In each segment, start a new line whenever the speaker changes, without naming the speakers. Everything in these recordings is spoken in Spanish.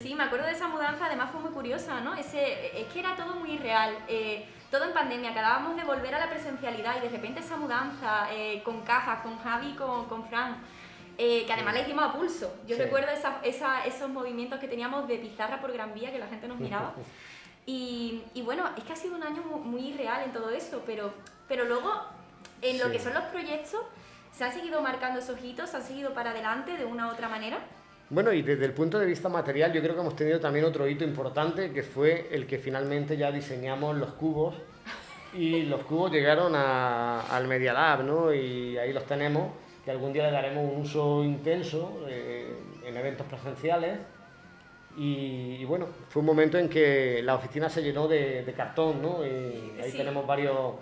Sí, me acuerdo de esa mudanza, además fue muy curiosa, ¿no? Ese, es que era todo muy real, eh, todo en pandemia, acabábamos de volver a la presencialidad y de repente esa mudanza eh, con cajas, con Javi, con, con Fran, eh, que además la hicimos a pulso. Yo recuerdo esos movimientos que teníamos de pizarra por Gran Vía, que la gente nos miraba. Y, bueno, es que ha sido un año muy, real en todo eso, pero, pero luego en lo que son los proyectos, ¿se han seguido marcando esos hitos? ¿Se han seguido para adelante de una u otra manera?
Bueno, y desde el punto de vista material, yo creo que hemos tenido también otro hito importante, que fue el que finalmente ya diseñamos los cubos, y los cubos llegaron al Media Lab, ¿no? Y ahí los tenemos, que algún día le daremos un uso intenso eh, en eventos presenciales. Y, bueno, fue un momento en que la oficina se llenó de, cartón, ¿no? Y ahí tenemos varios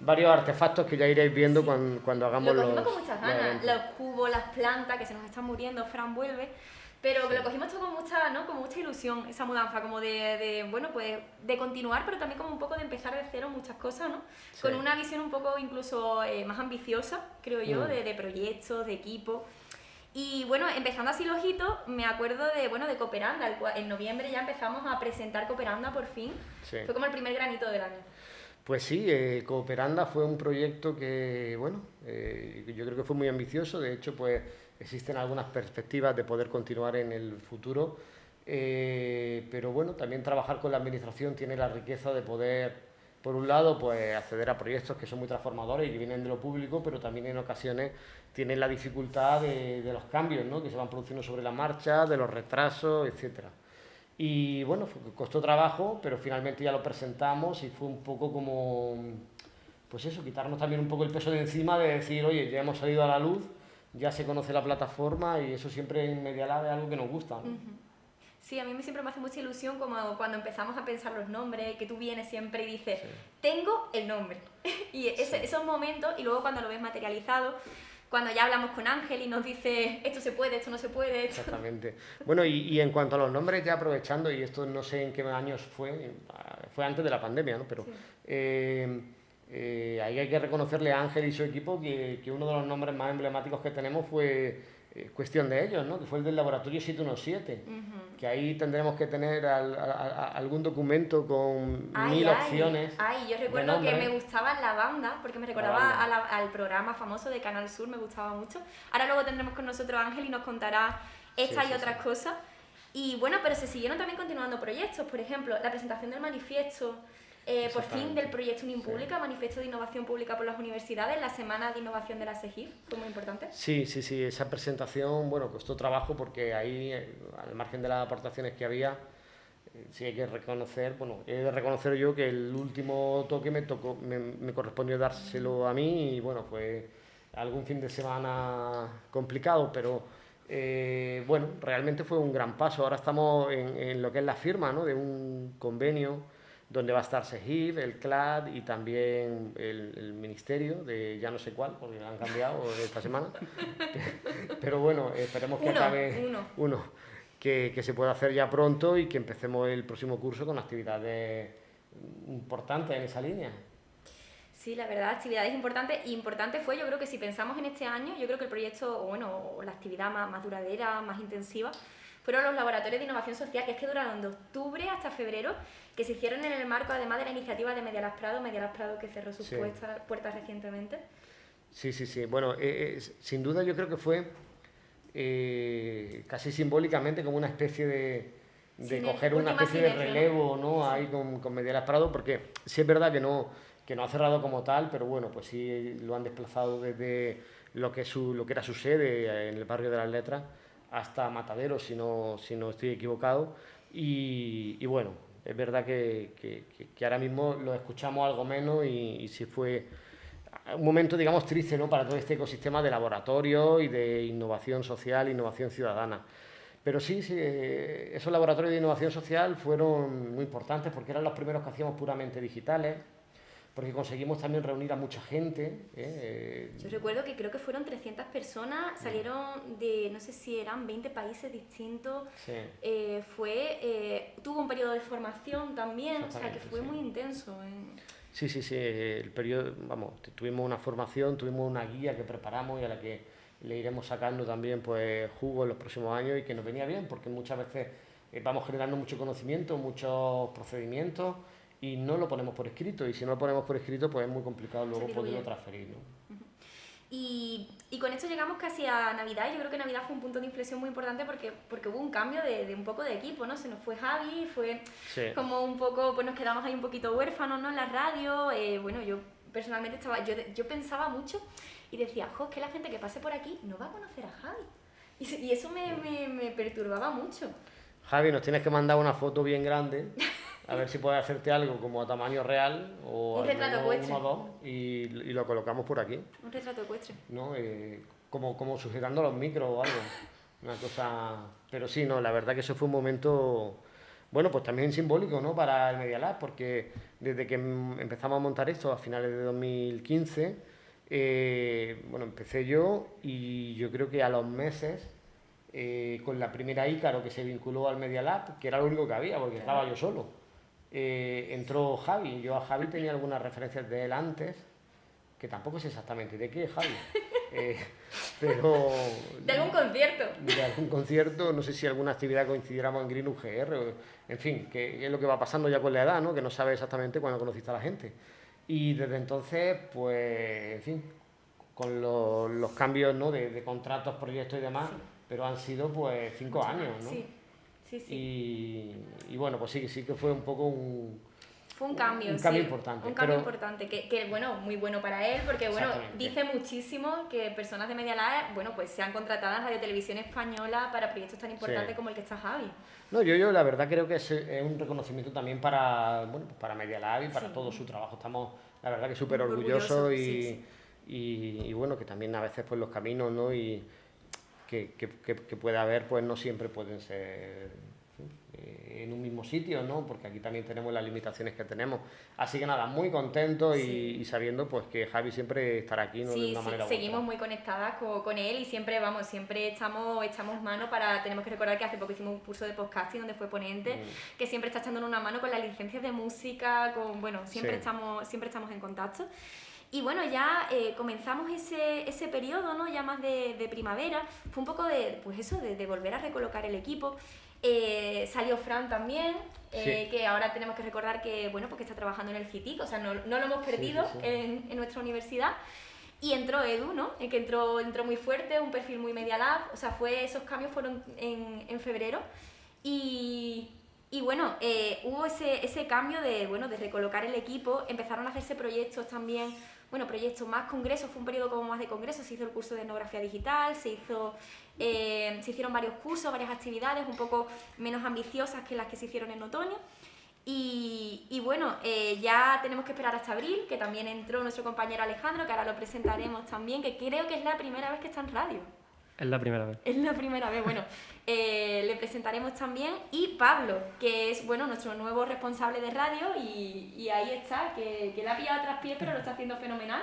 varios artefactos que ya iréis viendo cuando, cuando hagamos
lo cogimos con muchas ganas, los, cubos, las plantas que se nos están muriendo, Fran vuelve, pero lo cogimos todo con mucha, ¿no? con mucha ilusión, esa mudanza, como de, de, bueno, pues de continuar, pero también como un poco de empezar de cero muchas cosas, ¿no? Con una visión un poco incluso eh, más ambiciosa, creo yo, mm. de, de proyectos, de equipo. Y bueno, empezando así los hitos, me acuerdo de, bueno, de Cooperanda. En noviembre ya empezamos a presentar Cooperanda por fin. Fue como el primer granito del año.
Pues sí, eh, Cooperanda fue un proyecto que, bueno, eh, yo creo que fue muy ambicioso, de hecho, pues existen algunas perspectivas de poder continuar en el futuro, eh, pero bueno, también trabajar con la administración tiene la riqueza de poder, por un lado, pues acceder a proyectos que son muy transformadores y que vienen de lo público, pero también en ocasiones tienen la dificultad de, de los cambios ¿no? que se van produciendo sobre la marcha, de los retrasos, etcétera. Y bueno, costó trabajo, pero finalmente ya lo presentamos y fue un poco como, pues eso, quitarnos también un poco el peso de encima de decir, oye, ya hemos salido a la luz, ya se conoce la plataforma y eso siempre en Media Lab es algo que nos gusta.
Sí, a mí siempre me hace mucha ilusión como cuando empezamos a pensar los nombres, que tú vienes siempre y dices, tengo el nombre. y esos momentos, y luego cuando lo ves materializado, cuando ya hablamos con Ángel y nos dice esto se puede, esto no se puede.
Exactamente. Bueno, y, en cuanto a los nombres, ya aprovechando, y esto no sé en qué años fue, fue antes de la pandemia, ¿no? Pero eh, eh, ahí hay que reconocerle a Ángel y su equipo que, que uno de los nombres más emblemáticos que tenemos fue eh, cuestión de ellos, ¿no? que fue el del laboratorio 717, que ahí tendremos que tener algún documento con mil opciones.
Ay, yo recuerdo que me gustaba la banda, porque me recordaba al programa famoso de Canal Sur, me gustaba mucho. Ahora luego tendremos con nosotros Ángel y nos contará estas y otras cosas. Y bueno, pero se siguieron también continuando proyectos, por ejemplo, la presentación del manifiesto, eh, por fin del proyecto Unim Pública, Manifiesto de Innovación Pública por las Universidades, la Semana de Innovación de la SEGIF, fue muy importante.
Sí, sí, sí, esa presentación, bueno, costó trabajo porque ahí, eh, al margen de las aportaciones que había, eh, sí hay que reconocer, bueno, he de reconocer yo que el último toque me tocó, me, correspondió dárselo a mí y bueno, fue algún fin de semana complicado, pero bueno, realmente fue un gran paso. Ahora estamos en, en lo que es la firma ¿no? de un convenio donde va a estar SEGIV, el CLAD y también el, Ministerio de ya no sé cuál, porque han cambiado esta semana. Pero bueno, esperemos que acabe uno, que, que, se pueda hacer ya pronto y que empecemos el próximo curso con actividades importantes en esa línea.
Sí, la verdad, actividades importantes. Y importante fue, yo creo que si pensamos en este año, yo creo que el proyecto, bueno, la actividad más, más duradera, más intensiva, fueron los laboratorios de innovación social, que es que duraron de octubre hasta febrero, que se hicieron en el marco además de la iniciativa de Medialas Prado, Medialas Prado que cerró sus puertas, recientemente.
Sí, sí, sí. Bueno, eh, eh, sin duda yo creo que fue eh, casi simbólicamente como una especie de, de coger una especie de relevo ¿no? ahí con, con Medialas Prado, porque sí es verdad que no, que no ha cerrado como tal, pero bueno, pues sí lo han desplazado desde lo que, su, lo que era su sede en el barrio de las Letras hasta Matadero, si no, si no estoy equivocado. Y, bueno, es verdad que, que, ahora mismo lo escuchamos algo menos y, y sí fue un momento, digamos, triste ¿no? para todo este ecosistema de laboratorio y de innovación social, innovación ciudadana. Pero sí, sí, esos laboratorios de innovación social fueron muy importantes porque eran los primeros que hacíamos puramente digitales porque conseguimos también reunir a mucha gente.
¿eh? Yo recuerdo que creo que fueron 300 personas, salieron de, no sé si eran 20 países distintos, eh, fue, eh, tuvo un periodo de formación también, o sea que fue muy intenso.
Sí, sí, sí, el periodo, vamos, tuvimos una formación, tuvimos una guía que preparamos y a la que le iremos sacando también pues jugo en los próximos años y que nos venía bien, porque muchas veces eh, vamos generando mucho conocimiento, muchos procedimientos y no lo ponemos por escrito. Y si no lo ponemos por escrito, pues es muy complicado luego poderlo transferir. ¿no?
Y, y, con esto llegamos casi a Navidad. Yo creo que Navidad fue un punto de inflexión muy importante porque, porque hubo un cambio de, de un poco de equipo, ¿no? Se nos fue Javi, fue como un poco, pues nos quedamos ahí un poquito huérfanos, ¿no? En la radio. Eh, bueno, yo personalmente estaba, yo, yo pensaba mucho y decía, jo, es que la gente que pase por aquí no va a conocer a Javi. Y, y eso me, me, me perturbaba mucho.
Javi, nos tienes que mandar una foto bien grande, a ver si puedes hacerte algo como a tamaño real o
un retrato ecuestre.
uno o dos y, y, lo colocamos por aquí.
Un retrato ecuestre.
¿No? Eh, como, como sujetando los micros o algo. Una cosa... Pero sí, no, la verdad que eso fue un momento, bueno, pues también simbólico, ¿no? Para el Media Lab, porque desde que empezamos a montar esto a finales de 2015, eh, bueno, empecé yo y yo creo que a los meses eh, con la primera Ícaro que se vinculó al Media Lab, que era lo único que había, porque estaba yo solo. Eh, entró Javi, yo a Javi tenía algunas referencias de él antes, que tampoco sé exactamente de qué, Javi. Eh, pero...
De algún concierto.
De algún concierto, no sé si alguna actividad coincidiéramos en Green UGR, o, en fin, que es lo que va pasando ya con la edad, ¿no? que no sabe exactamente cuándo conociste a la gente. Y desde entonces, pues, en fin, con los, los cambios ¿no? de, de, contratos, proyectos y demás, pero han sido pues cinco años, ¿no?
Sí, sí, sí.
Y, y, bueno, pues sí, sí que fue un poco un...
Fue un cambio,
un cambio
sí,
importante.
Un cambio importante, que, que, bueno, muy bueno para él, porque bueno, dice muchísimo que personas de Media Lab, bueno, pues sean contratadas en Radio Televisión Española para proyectos tan importantes sí. como el que está Javi.
No, yo, yo la verdad creo que es, es un reconocimiento también para, bueno, pues para Media Lab y para sí. todo su trabajo. Estamos, la verdad que súper orgullosos orgulloso, y, y, y, bueno, que también a veces pues los caminos, ¿no? Y, que, que, que, puede haber, pues no siempre pueden ser eh, en un mismo sitio, ¿no? Porque aquí también tenemos las limitaciones que tenemos. Así que nada, muy contento y, sí. y sabiendo pues que Javi siempre estará aquí, ¿no?
Sí,
de una
sí,
manera
seguimos muy conectadas con, con, él y siempre, vamos, siempre echamos, echamos mano para, tenemos que recordar que hace poco hicimos un curso de podcasting donde fue ponente, mm. que siempre está echándonos una mano con las licencias de música, con, bueno, siempre, sí. estamos, siempre estamos en contacto. Y bueno, ya eh, comenzamos ese, ese periodo, ¿no? Ya más de, de, primavera, fue un poco de, pues eso, de, de volver a recolocar el equipo. Eh, salió Fran también, eh, sí. que ahora tenemos que recordar que, bueno, porque está trabajando en el CITIC, o sea, no, no lo hemos perdido sí, sí, en, en, nuestra universidad. Y entró Edu, ¿no? que entró, entró muy fuerte, un perfil muy Media Lab, o sea, fue, esos cambios fueron en, en febrero. Y, y bueno, eh, hubo ese, ese cambio de, bueno, de recolocar el equipo, empezaron a hacerse proyectos también bueno, proyectos más congresos, fue un periodo como más de congresos, se hizo el curso de etnografía digital, se, hizo, eh, se hicieron varios cursos, varias actividades un poco menos ambiciosas que las que se hicieron en otoño. Y, y bueno, eh, ya tenemos que esperar hasta abril, que también entró nuestro compañero Alejandro, que ahora lo presentaremos también, que creo que es la primera vez que está en radio.
Es la primera vez.
Es la primera vez, bueno, eh, le presentaremos también. Y Pablo, que es, bueno, nuestro nuevo responsable de radio y, y ahí está, que, que la ha pillado a traspiés, pero lo está haciendo fenomenal.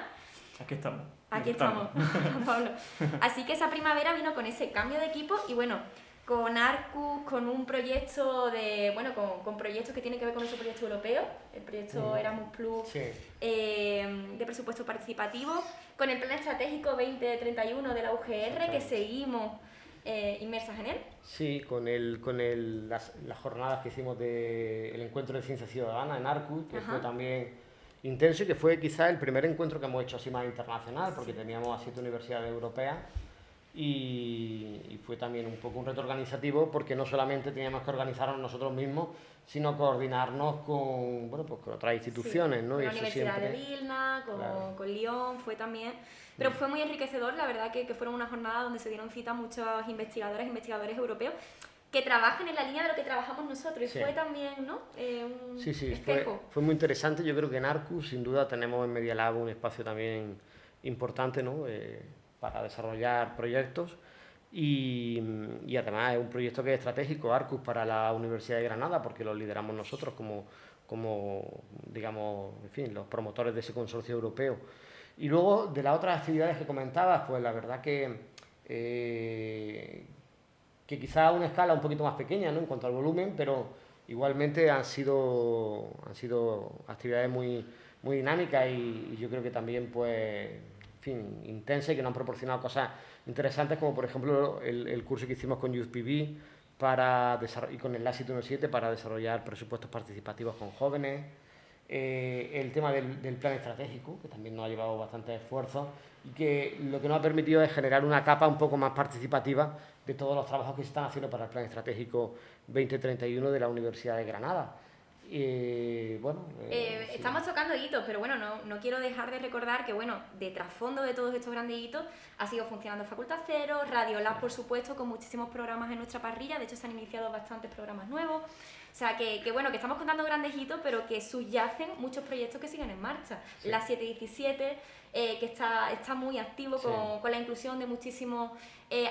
Aquí estamos.
Aquí estamos, Pablo. Así que esa primavera vino con ese cambio de equipo y bueno, con Arcus, con un proyecto de, bueno, con, con, proyectos que tienen que ver con nuestro proyecto europeo, el proyecto mm. Erasmus Plus sí. eh, de presupuesto participativo, con el plan estratégico 2031 de la UGR, que seguimos eh, inmersas en él.
Sí, con, el, con el, las, las jornadas que hicimos del de encuentro de ciencia ciudadana en Arcus, que Ajá. fue también intenso y que fue quizá el primer encuentro que hemos hecho así más internacional, porque teníamos a siete universidades europeas y, y, fue también un poco un reto organizativo porque no solamente teníamos que organizarnos nosotros mismos, sino coordinarnos con, bueno, pues con otras instituciones.
Sí,
¿no?
Con la Universidad siempre... de Vilna, con, claro. con Lyon, fue también... Pero fue muy enriquecedor, la verdad que, que fueron una jornada donde se dieron cita muchos investigadoras e investigadores europeos que trabajan en la línea de lo que trabajamos nosotros y sí. fue también ¿no? Eh, un
sí, sí, fue, fue, muy interesante. Yo creo que en Arcus, sin duda, tenemos en Media Lab un espacio también importante, ¿no? Eh, para desarrollar proyectos y, y, además es un proyecto que es estratégico, Arcus, para la Universidad de Granada, porque lo lideramos nosotros como, como digamos, en fin, los promotores de ese consorcio europeo. Y luego, de las otras actividades que comentabas, pues la verdad que, eh, que quizá a una escala un poquito más pequeña ¿no? en cuanto al volumen, pero igualmente han sido, han sido actividades muy, muy dinámicas y, y yo creo que también pues fin, intensa y que nos han proporcionado cosas interesantes, como por ejemplo el, curso que hicimos con YouthPB, para y con el LASI 17 para desarrollar presupuestos participativos con jóvenes. Eh, el tema del, del, plan estratégico, que también nos ha llevado bastante esfuerzo y que lo que nos ha permitido es generar una capa un poco más participativa de todos los trabajos que se están haciendo para el plan estratégico 2031 de la Universidad de Granada. Y bueno,
eh, eh, estamos tocando hitos, pero bueno, no, no, quiero dejar de recordar que bueno, de trasfondo de todos estos grandes hitos ha sido funcionando Facultad Cero, Radio Lab, por supuesto, con muchísimos programas en nuestra parrilla, de hecho se han iniciado bastantes programas nuevos. O sea, que, que bueno, que estamos contando grandes hitos, pero que subyacen muchos proyectos que siguen en marcha. La 717, eh, que está, está muy activo con, con, la inclusión de muchísimos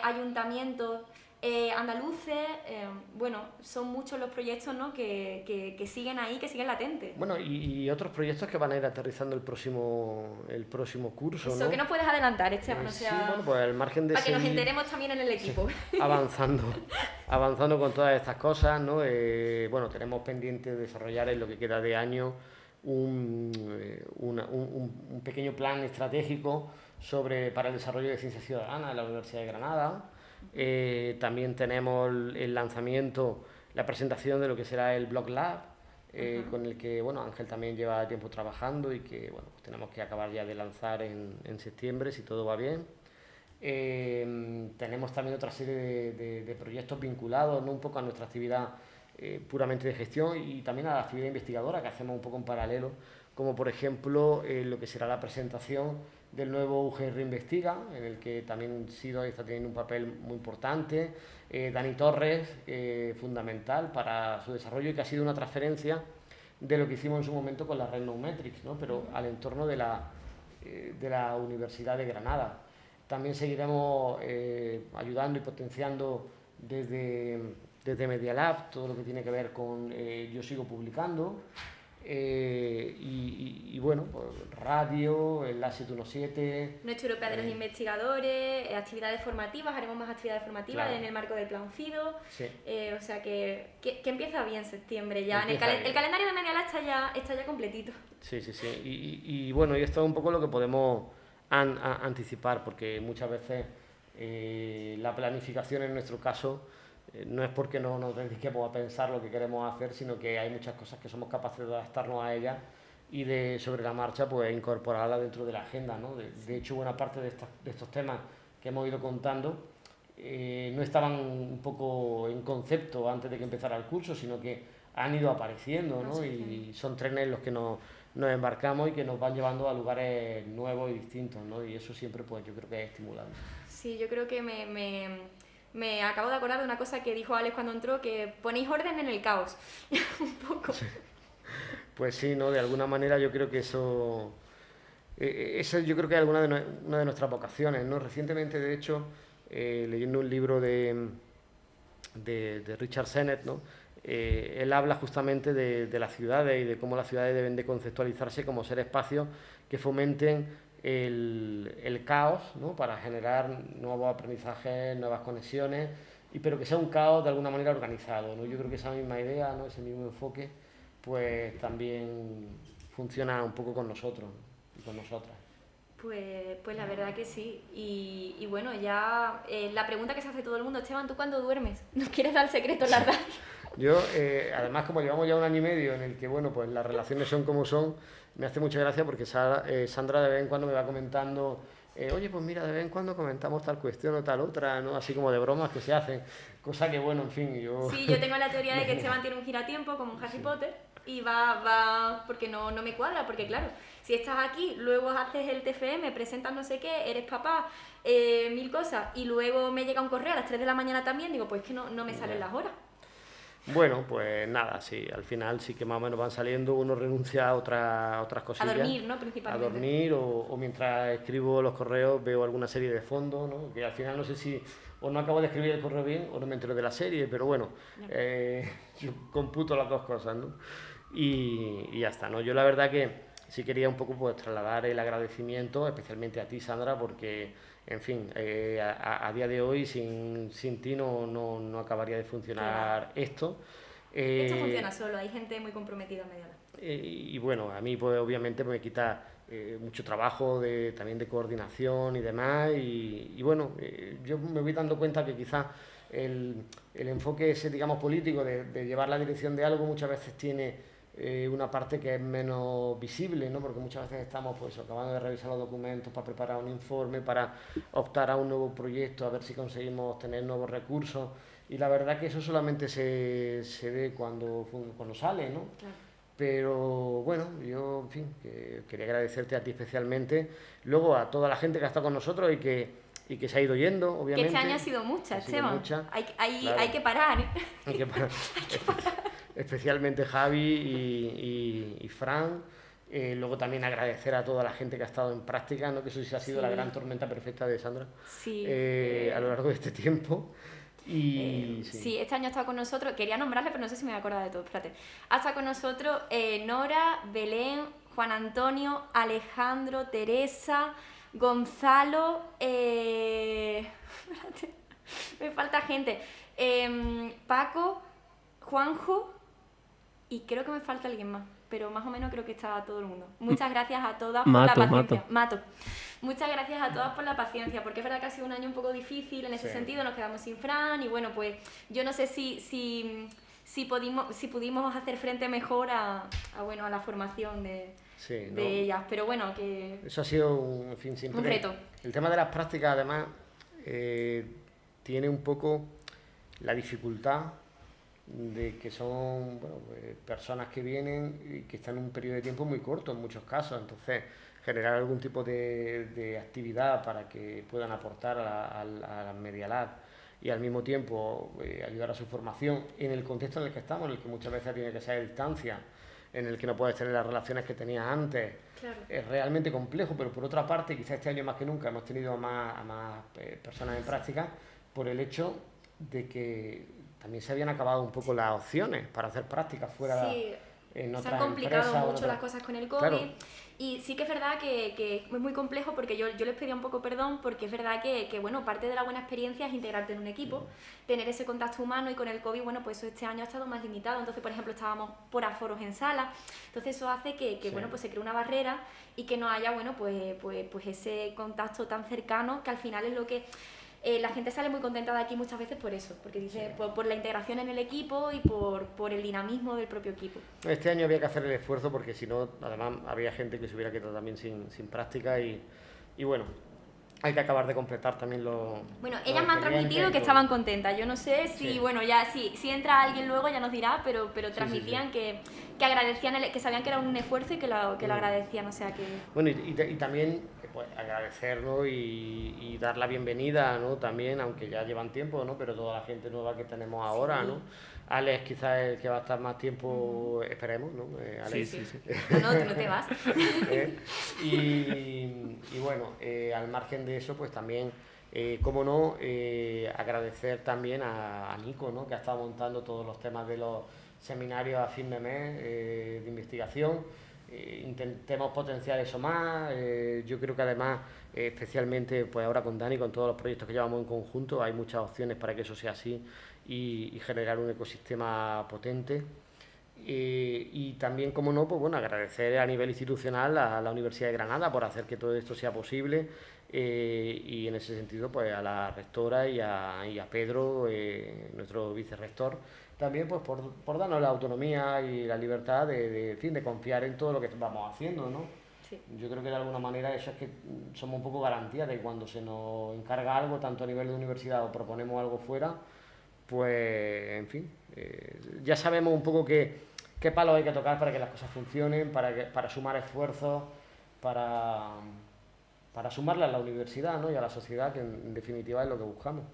ayuntamientos eh, andaluces, eh, bueno, son muchos los proyectos ¿no? que, que, siguen ahí, que siguen latentes.
Bueno, y, otros proyectos que van a ir aterrizando el próximo, el próximo curso.
Eso, ¿qué nos puedes adelantar, Esteban?
Eh, sí, bueno, pues el margen de
Para que nos enteremos también en el equipo.
avanzando, avanzando con todas estas cosas, ¿no? bueno, tenemos pendiente desarrollar en lo que queda de año un, un, un pequeño plan estratégico sobre, para el desarrollo de ciencia ciudadana en la Universidad de Granada eh, también tenemos el lanzamiento, la presentación de lo que será el Blog Lab, eh, con el que bueno, Ángel también lleva tiempo trabajando y que bueno, pues tenemos que acabar ya de lanzar en, en septiembre si todo va bien. Eh, tenemos también otra serie de, de, proyectos vinculados ¿no? un poco a nuestra actividad puramente de gestión y también a la actividad investigadora que hacemos un poco en paralelo, como por ejemplo lo que será la presentación del nuevo UGR Investiga, en el que también Sido está teniendo un papel muy importante. Eh, Dani Torres, eh, fundamental para su desarrollo y que ha sido una transferencia de lo que hicimos en su momento con la red Metrics, ¿no? pero al entorno de la, eh, de la Universidad de Granada. También seguiremos ayudando y potenciando desde, desde Media Lab todo lo que tiene que ver con Yo Sigo Publicando, eh, y, bueno, pues radio, el A717.
Noche Europea de los eh, Investigadores, eh, actividades formativas, haremos más actividades formativas en el marco del Plan FIDO. o sea que, que, empieza bien septiembre ya. el, calendario de Medialá está ya, está ya completito.
Sí, sí, sí. Y, bueno, y esto es un poco lo que podemos anticipar, porque muchas veces la planificación en nuestro caso no es porque no nos dediquemos a pensar lo que queremos hacer, sino que hay muchas cosas que somos capaces de adaptarnos a ellas y de sobre la marcha pues incorporarla dentro de la agenda. ¿no? De, hecho, buena parte de, de, estos temas que hemos ido contando eh, no estaban un poco en concepto antes de que empezara el curso, sino que han ido apareciendo ¿no? y son trenes en los que nos, nos, embarcamos y que nos van llevando a lugares nuevos y distintos ¿no? y eso siempre pues yo creo que es estimulante.
Sí, yo creo que me me acabo de acordar de una cosa que dijo Alex cuando entró, que ponéis orden en el caos. un poco.
Pues sí, ¿no? De alguna manera yo creo que eso... Eh, eh, eso yo creo que es alguna de, una de nuestras vocaciones, ¿no? Recientemente, de hecho, eh, leyendo un libro de, de, Richard Sennett, ¿no? él habla justamente de, de, las ciudades y de cómo las ciudades deben de conceptualizarse como ser espacios que fomenten el, el caos ¿no? para generar nuevos aprendizajes, nuevas conexiones, y, pero que sea un caos de alguna manera organizado. ¿no? Yo creo que esa misma idea, ¿no? ese mismo enfoque, pues también funciona un poco con nosotros y con nosotras.
Pues, pues la verdad que sí. Y, y bueno, ya eh, la pregunta que se hace todo el mundo, Esteban, ¿tú cuándo duermes? ¿Nos quieres dar secreto la radio?
Yo, eh, además, como llevamos ya un año y medio en el que, bueno, pues las relaciones son como son, me hace mucha gracia porque eh, Sandra de vez en cuando me va comentando, eh, oye, pues mira, de vez en cuando comentamos tal cuestión o tal otra, ¿no? Así como de bromas que se hacen, cosa que, bueno, en fin, yo...
Sí, yo tengo la teoría de que Esteban tiene un giratiempo como un Harry Potter y va, va, porque no, no me cuadra, porque claro, si estás aquí, luego haces el TFM, presentas no sé qué, eres papá, eh, mil cosas, y luego me llega un correo a las 3 de la mañana también, digo, pues es que no, no me salen las horas.
Bueno, pues nada, sí, al final sí que más o menos van saliendo, uno renuncia a otras otras cosillas.
A dormir, ¿no? Principalmente.
A dormir o, mientras escribo los correos veo alguna serie de fondo, ¿no? Que al final no sé si o no acabo de escribir el correo bien o no me entero de la serie, pero bueno, eh, yo computo las dos cosas, ¿no? Y, y, ya está, ¿no? Yo la verdad que sí quería un poco pues trasladar el agradecimiento, especialmente a ti, Sandra, porque en fin, eh, a, día de hoy sin, sin ti no, no, no acabaría de funcionar esto.
esto funciona solo, hay gente muy comprometida en medio.
Eh, y bueno, a mí pues obviamente me quita eh, mucho trabajo de, también de coordinación y demás. Y, y bueno, yo me voy dando cuenta que quizás el, el enfoque ese, digamos, político de, de, llevar la dirección de algo muchas veces tiene eh, una parte que es menos visible, ¿no? Porque muchas veces estamos pues acabando de revisar los documentos para preparar un informe, para optar a un nuevo proyecto, a ver si conseguimos tener nuevos recursos. Y la verdad que eso solamente se, se ve cuando, cuando sale, ¿no? Pero bueno, yo, en fin, que quería agradecerte a ti especialmente, luego a toda la gente que ha estado con nosotros y que y que se ha ido yendo, obviamente.
Que este año ha sido mucha, Esteban. Hay, hay, hay, que parar.
Hay que parar. Especialmente Javi y, y, Fran. Eh, luego también agradecer a toda la gente que ha estado en práctica, ¿no? que eso sí ha sido la gran tormenta perfecta de Sandra
sí.
Eh, a lo largo de este tiempo. Y,
eh, sí. este año ha estado con nosotros, quería nombrarle, pero no sé si me voy a acordar de todo, espérate. Ha estado con nosotros Nora, Belén, Juan Antonio, Alejandro, Teresa, Gonzalo, me falta gente, em, Paco, Juanjo y creo que me falta alguien más, pero más o menos creo que está todo el mundo. Muchas gracias a todas por la paciencia. Mato. Muchas gracias a todas por la paciencia, porque es verdad que ha sido un año un poco difícil en ese sentido, nos quedamos sin Fran y bueno, pues yo no sé si, si, si, pudimos, si pudimos hacer frente mejor a, a bueno, a la formación de, de ellas. Pero bueno, que...
Eso ha sido un, fin, siempre...
un reto.
El tema de las prácticas, además, eh, tiene un poco la dificultad de que son bueno, pues, personas que vienen y que están en un periodo de tiempo muy corto en muchos casos. Entonces, generar algún tipo de, de actividad para que puedan aportar a la, a la Media Lab y al mismo tiempo eh, ayudar a su formación en el contexto en el que estamos, en el que muchas veces tiene que ser a distancia en el que no puedes tener las relaciones que tenías antes. Es realmente complejo, pero por otra parte, quizás este año más que nunca hemos tenido a más, a más eh, personas en práctica por el hecho de que también se habían acabado un poco las opciones para hacer prácticas fuera
sí. en otras Se han complicado mucho las cosas con el COVID. Y sí que es verdad que, que, es muy complejo porque yo, yo les pedía un poco perdón porque es verdad que, que, bueno, parte de la buena experiencia es integrarte en un equipo, tener ese contacto humano y con el COVID, bueno, pues eso este año ha estado más limitado. Entonces, por ejemplo, estábamos por aforos en sala. Entonces eso hace que, que bueno, pues se cree una barrera y que no haya, bueno, pues, pues, pues ese contacto tan cercano que al final es lo que eh, la gente sale muy contenta de aquí muchas veces por eso, porque dice por, la integración en el equipo y por, por, el dinamismo del propio equipo.
Este año había que hacer el esfuerzo porque si no, además había gente que se hubiera quedado también sin, sin práctica y, y bueno, hay que acabar de completar también los.
Bueno, ellas me han transmitido que estaban contentas. Yo no sé si, bueno, ya si, si entra alguien luego ya nos dirá, pero, pero transmitían que, que, agradecían, el, que sabían que era un esfuerzo y que lo, que lo mm. agradecían. O sea que.
Bueno, y, y, también pues, agradecerlo y, y, dar la bienvenida, ¿no? También, aunque ya llevan tiempo, ¿no? Pero toda la gente nueva que tenemos ahora, ¿no? Alex quizás es el que va a estar más tiempo, esperemos, ¿no?
Eh, sí, sí, sí. No, no, tú no te vas.
Eh, y, y, bueno, eh, al margen de eso, pues también, eh, como no, agradecer también a, a, Nico, ¿no? Que ha estado montando todos los temas de los seminarios a fin de mes de investigación. intentemos potenciar eso más. yo creo que además, especialmente pues ahora con Dani, con todos los proyectos que llevamos en conjunto, hay muchas opciones para que eso sea así y, generar un ecosistema potente. y también, como no, pues bueno, agradecer a nivel institucional a la Universidad de Granada por hacer que todo esto sea posible eh, y en ese sentido pues a la rectora y a, y a Pedro, eh, nuestro vicerrector, también pues por, por, darnos la autonomía y la libertad de, de, fin, de confiar en todo lo que vamos haciendo, ¿no? Yo creo que de alguna manera eso es que somos un poco garantía de cuando se nos encarga algo, tanto a nivel de universidad o proponemos algo fuera, pues, en fin, eh, ya sabemos un poco qué, qué palos hay que tocar para que las cosas funcionen, para, que, para sumar esfuerzos, para, para sumarle a la universidad ¿no? y a la sociedad, que en definitiva es lo que buscamos.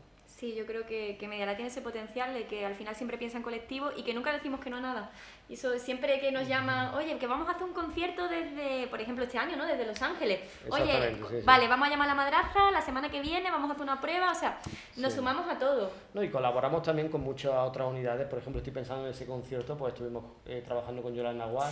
Sí, yo creo que, que Medialab tiene ese potencial de que al final siempre piensa en colectivo y que nunca decimos que no a nada. Y eso siempre que nos llama, oye, que vamos a hacer un concierto desde, por ejemplo, este año, ¿no? Desde Los Ángeles. Oye, vale, vamos a llamar a la madraza, la semana que viene vamos a hacer una prueba, o sea, nos sumamos a todo.
No, y colaboramos también con muchas otras unidades, por ejemplo, estoy pensando en ese concierto, pues estuvimos eh, trabajando con Yolanda Nahual.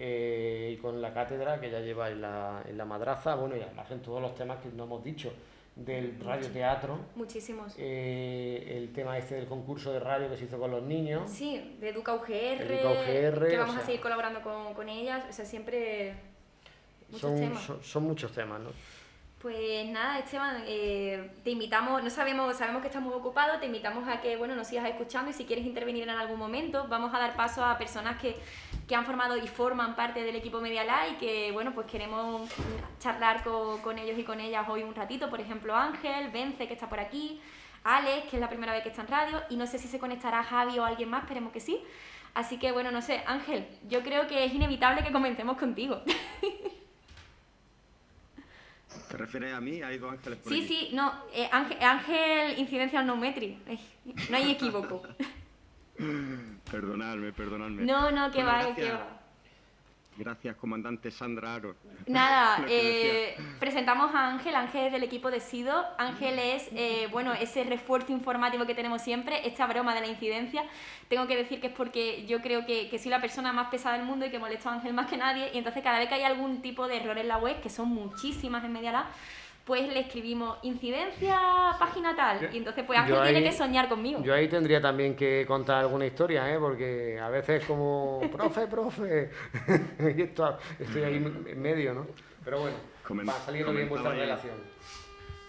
Eh, y con la cátedra que ya lleva en la, en la madraza, bueno, y además en todos los temas que no hemos dicho del radioteatro.
Muchísimos.
Eh, el tema este del concurso de radio que se hizo con los niños.
Sí, de Educa UGR, que vamos a seguir colaborando con, con, ellas, o sea, siempre muchos
son,
temas.
Son, son, muchos temas, ¿no?
Pues nada, Esteban, eh, te invitamos, no sabemos, sabemos que estás muy ocupado, te invitamos a que bueno, nos sigas escuchando y si quieres intervenir en algún momento, vamos a dar paso a personas que, que han formado y forman parte del equipo Medialá y que bueno, pues queremos charlar con, con, ellos y con ellas hoy un ratito, por ejemplo Ángel, Vence que está por aquí, Alex, que es la primera vez que está en radio, y no sé si se conectará Javi o alguien más, esperemos que sí. Así que bueno, no sé, Ángel, yo creo que es inevitable que comencemos contigo.
¿Te refieres a mí? Hay dos ángeles
por Sí, sí, no. Eh, ángel, ángel, incidencia no No hay equívoco.
perdonadme, perdonadme.
No, no, que va, que va.
Gracias, comandante Sandra Aro.
Nada, eh, presentamos a Ángel, Ángel es del equipo de SIDO. Ángel es, eh, bueno, ese refuerzo informativo que tenemos siempre, esta broma de la incidencia. Tengo que decir que es porque yo creo que, que soy la persona más pesada del mundo y que molesto a Ángel más que nadie. Y entonces cada vez que hay algún tipo de error en la web, que son muchísimas en Medialab, pues le escribimos incidencia, página tal. Y entonces, pues Ángel tiene que soñar conmigo.
Yo ahí tendría también que contar alguna historia, ¿eh? porque a veces como, profe, profe, y estoy ahí en medio, ¿no? Pero bueno, va saliendo bien vuestra relación.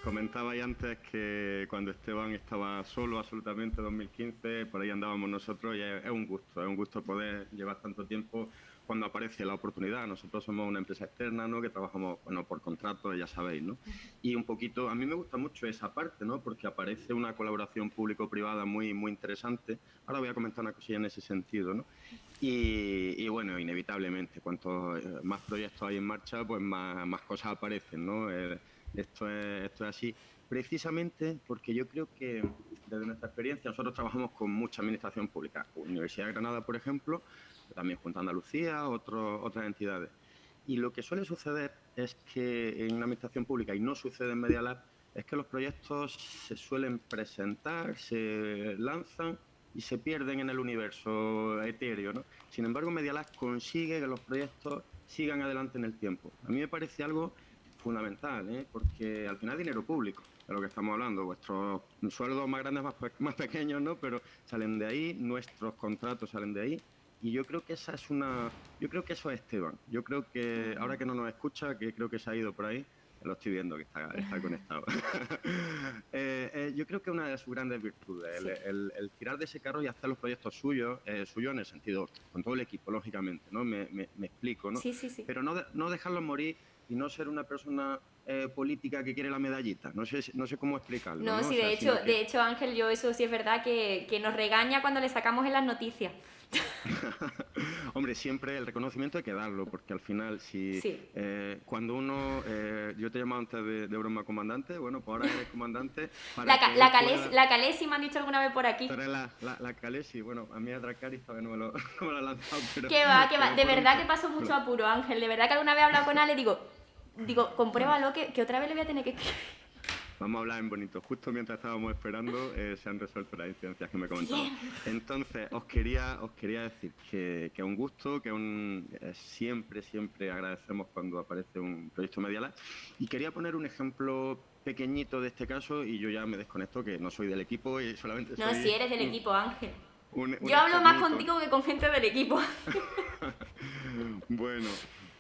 Comentabais antes que cuando Esteban estaba solo absolutamente en 2015, por ahí andábamos nosotros y es un gusto, es un gusto poder llevar tanto tiempo cuando aparece la oportunidad. Nosotros somos una empresa externa, ¿no? Que trabajamos, bueno, por contrato, ya sabéis, ¿no? Y un poquito, a mí me gusta mucho esa parte, ¿no? Porque aparece una colaboración público-privada muy, muy interesante. Ahora voy a comentar una cosilla en ese sentido, ¿no? Y, bueno, inevitablemente, cuanto eh, más proyectos hay en marcha, pues más, más cosas aparecen, ¿no? Eh, esto, es, esto es así precisamente porque yo creo que desde nuestra experiencia nosotros trabajamos con mucha administración pública. Universidad de Granada, por ejemplo, también junto a Andalucía, otras entidades. Y lo que suele suceder es que en una administración pública, y no sucede en Media Lab, es que los proyectos se suelen presentar, se lanzan y se pierden en el universo etéreo. ¿no? Sin embargo, Media Lab consigue que los proyectos sigan adelante en el tiempo. A mí me parece algo fundamental, ¿eh? porque al final es dinero público de lo que estamos hablando. Vuestros sueldos más grandes, más, más pequeños, ¿no? pero salen de ahí, nuestros contratos salen de ahí y yo creo que esa es una. Yo creo que eso es Esteban. Yo creo que ahora que no nos escucha, que creo que se ha ido por ahí, lo estoy viendo que está, está conectado. Eh, eh, yo creo que una de sus grandes virtudes, el, tirar de ese carro y hacer los proyectos suyos, eh, suyos en el sentido, con todo el equipo, lógicamente, ¿no? Me, me, explico, ¿no?
Sí, sí, sí.
Pero no, no dejarlos morir y no ser una persona eh, política que quiere la medallita. No sé, no sé cómo explicarlo.
No, sí, de, hecho, de hecho, Ángel, yo eso sí es verdad que, que nos regaña cuando le sacamos en las noticias.
Hombre, siempre el reconocimiento hay que darlo, porque al final, si eh, cuando uno, eh, yo te llamaba antes de, broma comandante, bueno, pues ahora eres comandante.
la, la, Calesi, la, Calesi, me han dicho alguna vez por aquí.
La, la, Calesi, bueno, a mí a Dracaris todavía no me lo, no me lanzado, pero...
Que va, que va, de verdad que paso mucho apuro, Ángel, de verdad que alguna vez he hablado con Ale y digo, digo, compruébalo que, que otra vez le voy a tener que
Vamos a hablar en bonito. Justo mientras estábamos esperando eh, se han resuelto las incidencias que me comentaban. Entonces, os quería, os quería decir que, que un gusto, que un, eh, siempre, siempre agradecemos cuando aparece un proyecto Medialab. Y quería poner un ejemplo pequeñito de este caso y yo ya me desconecto que no soy del equipo y solamente
soy... No, si eres del equipo, Ángel. yo hablo más contigo que con gente del equipo.
bueno,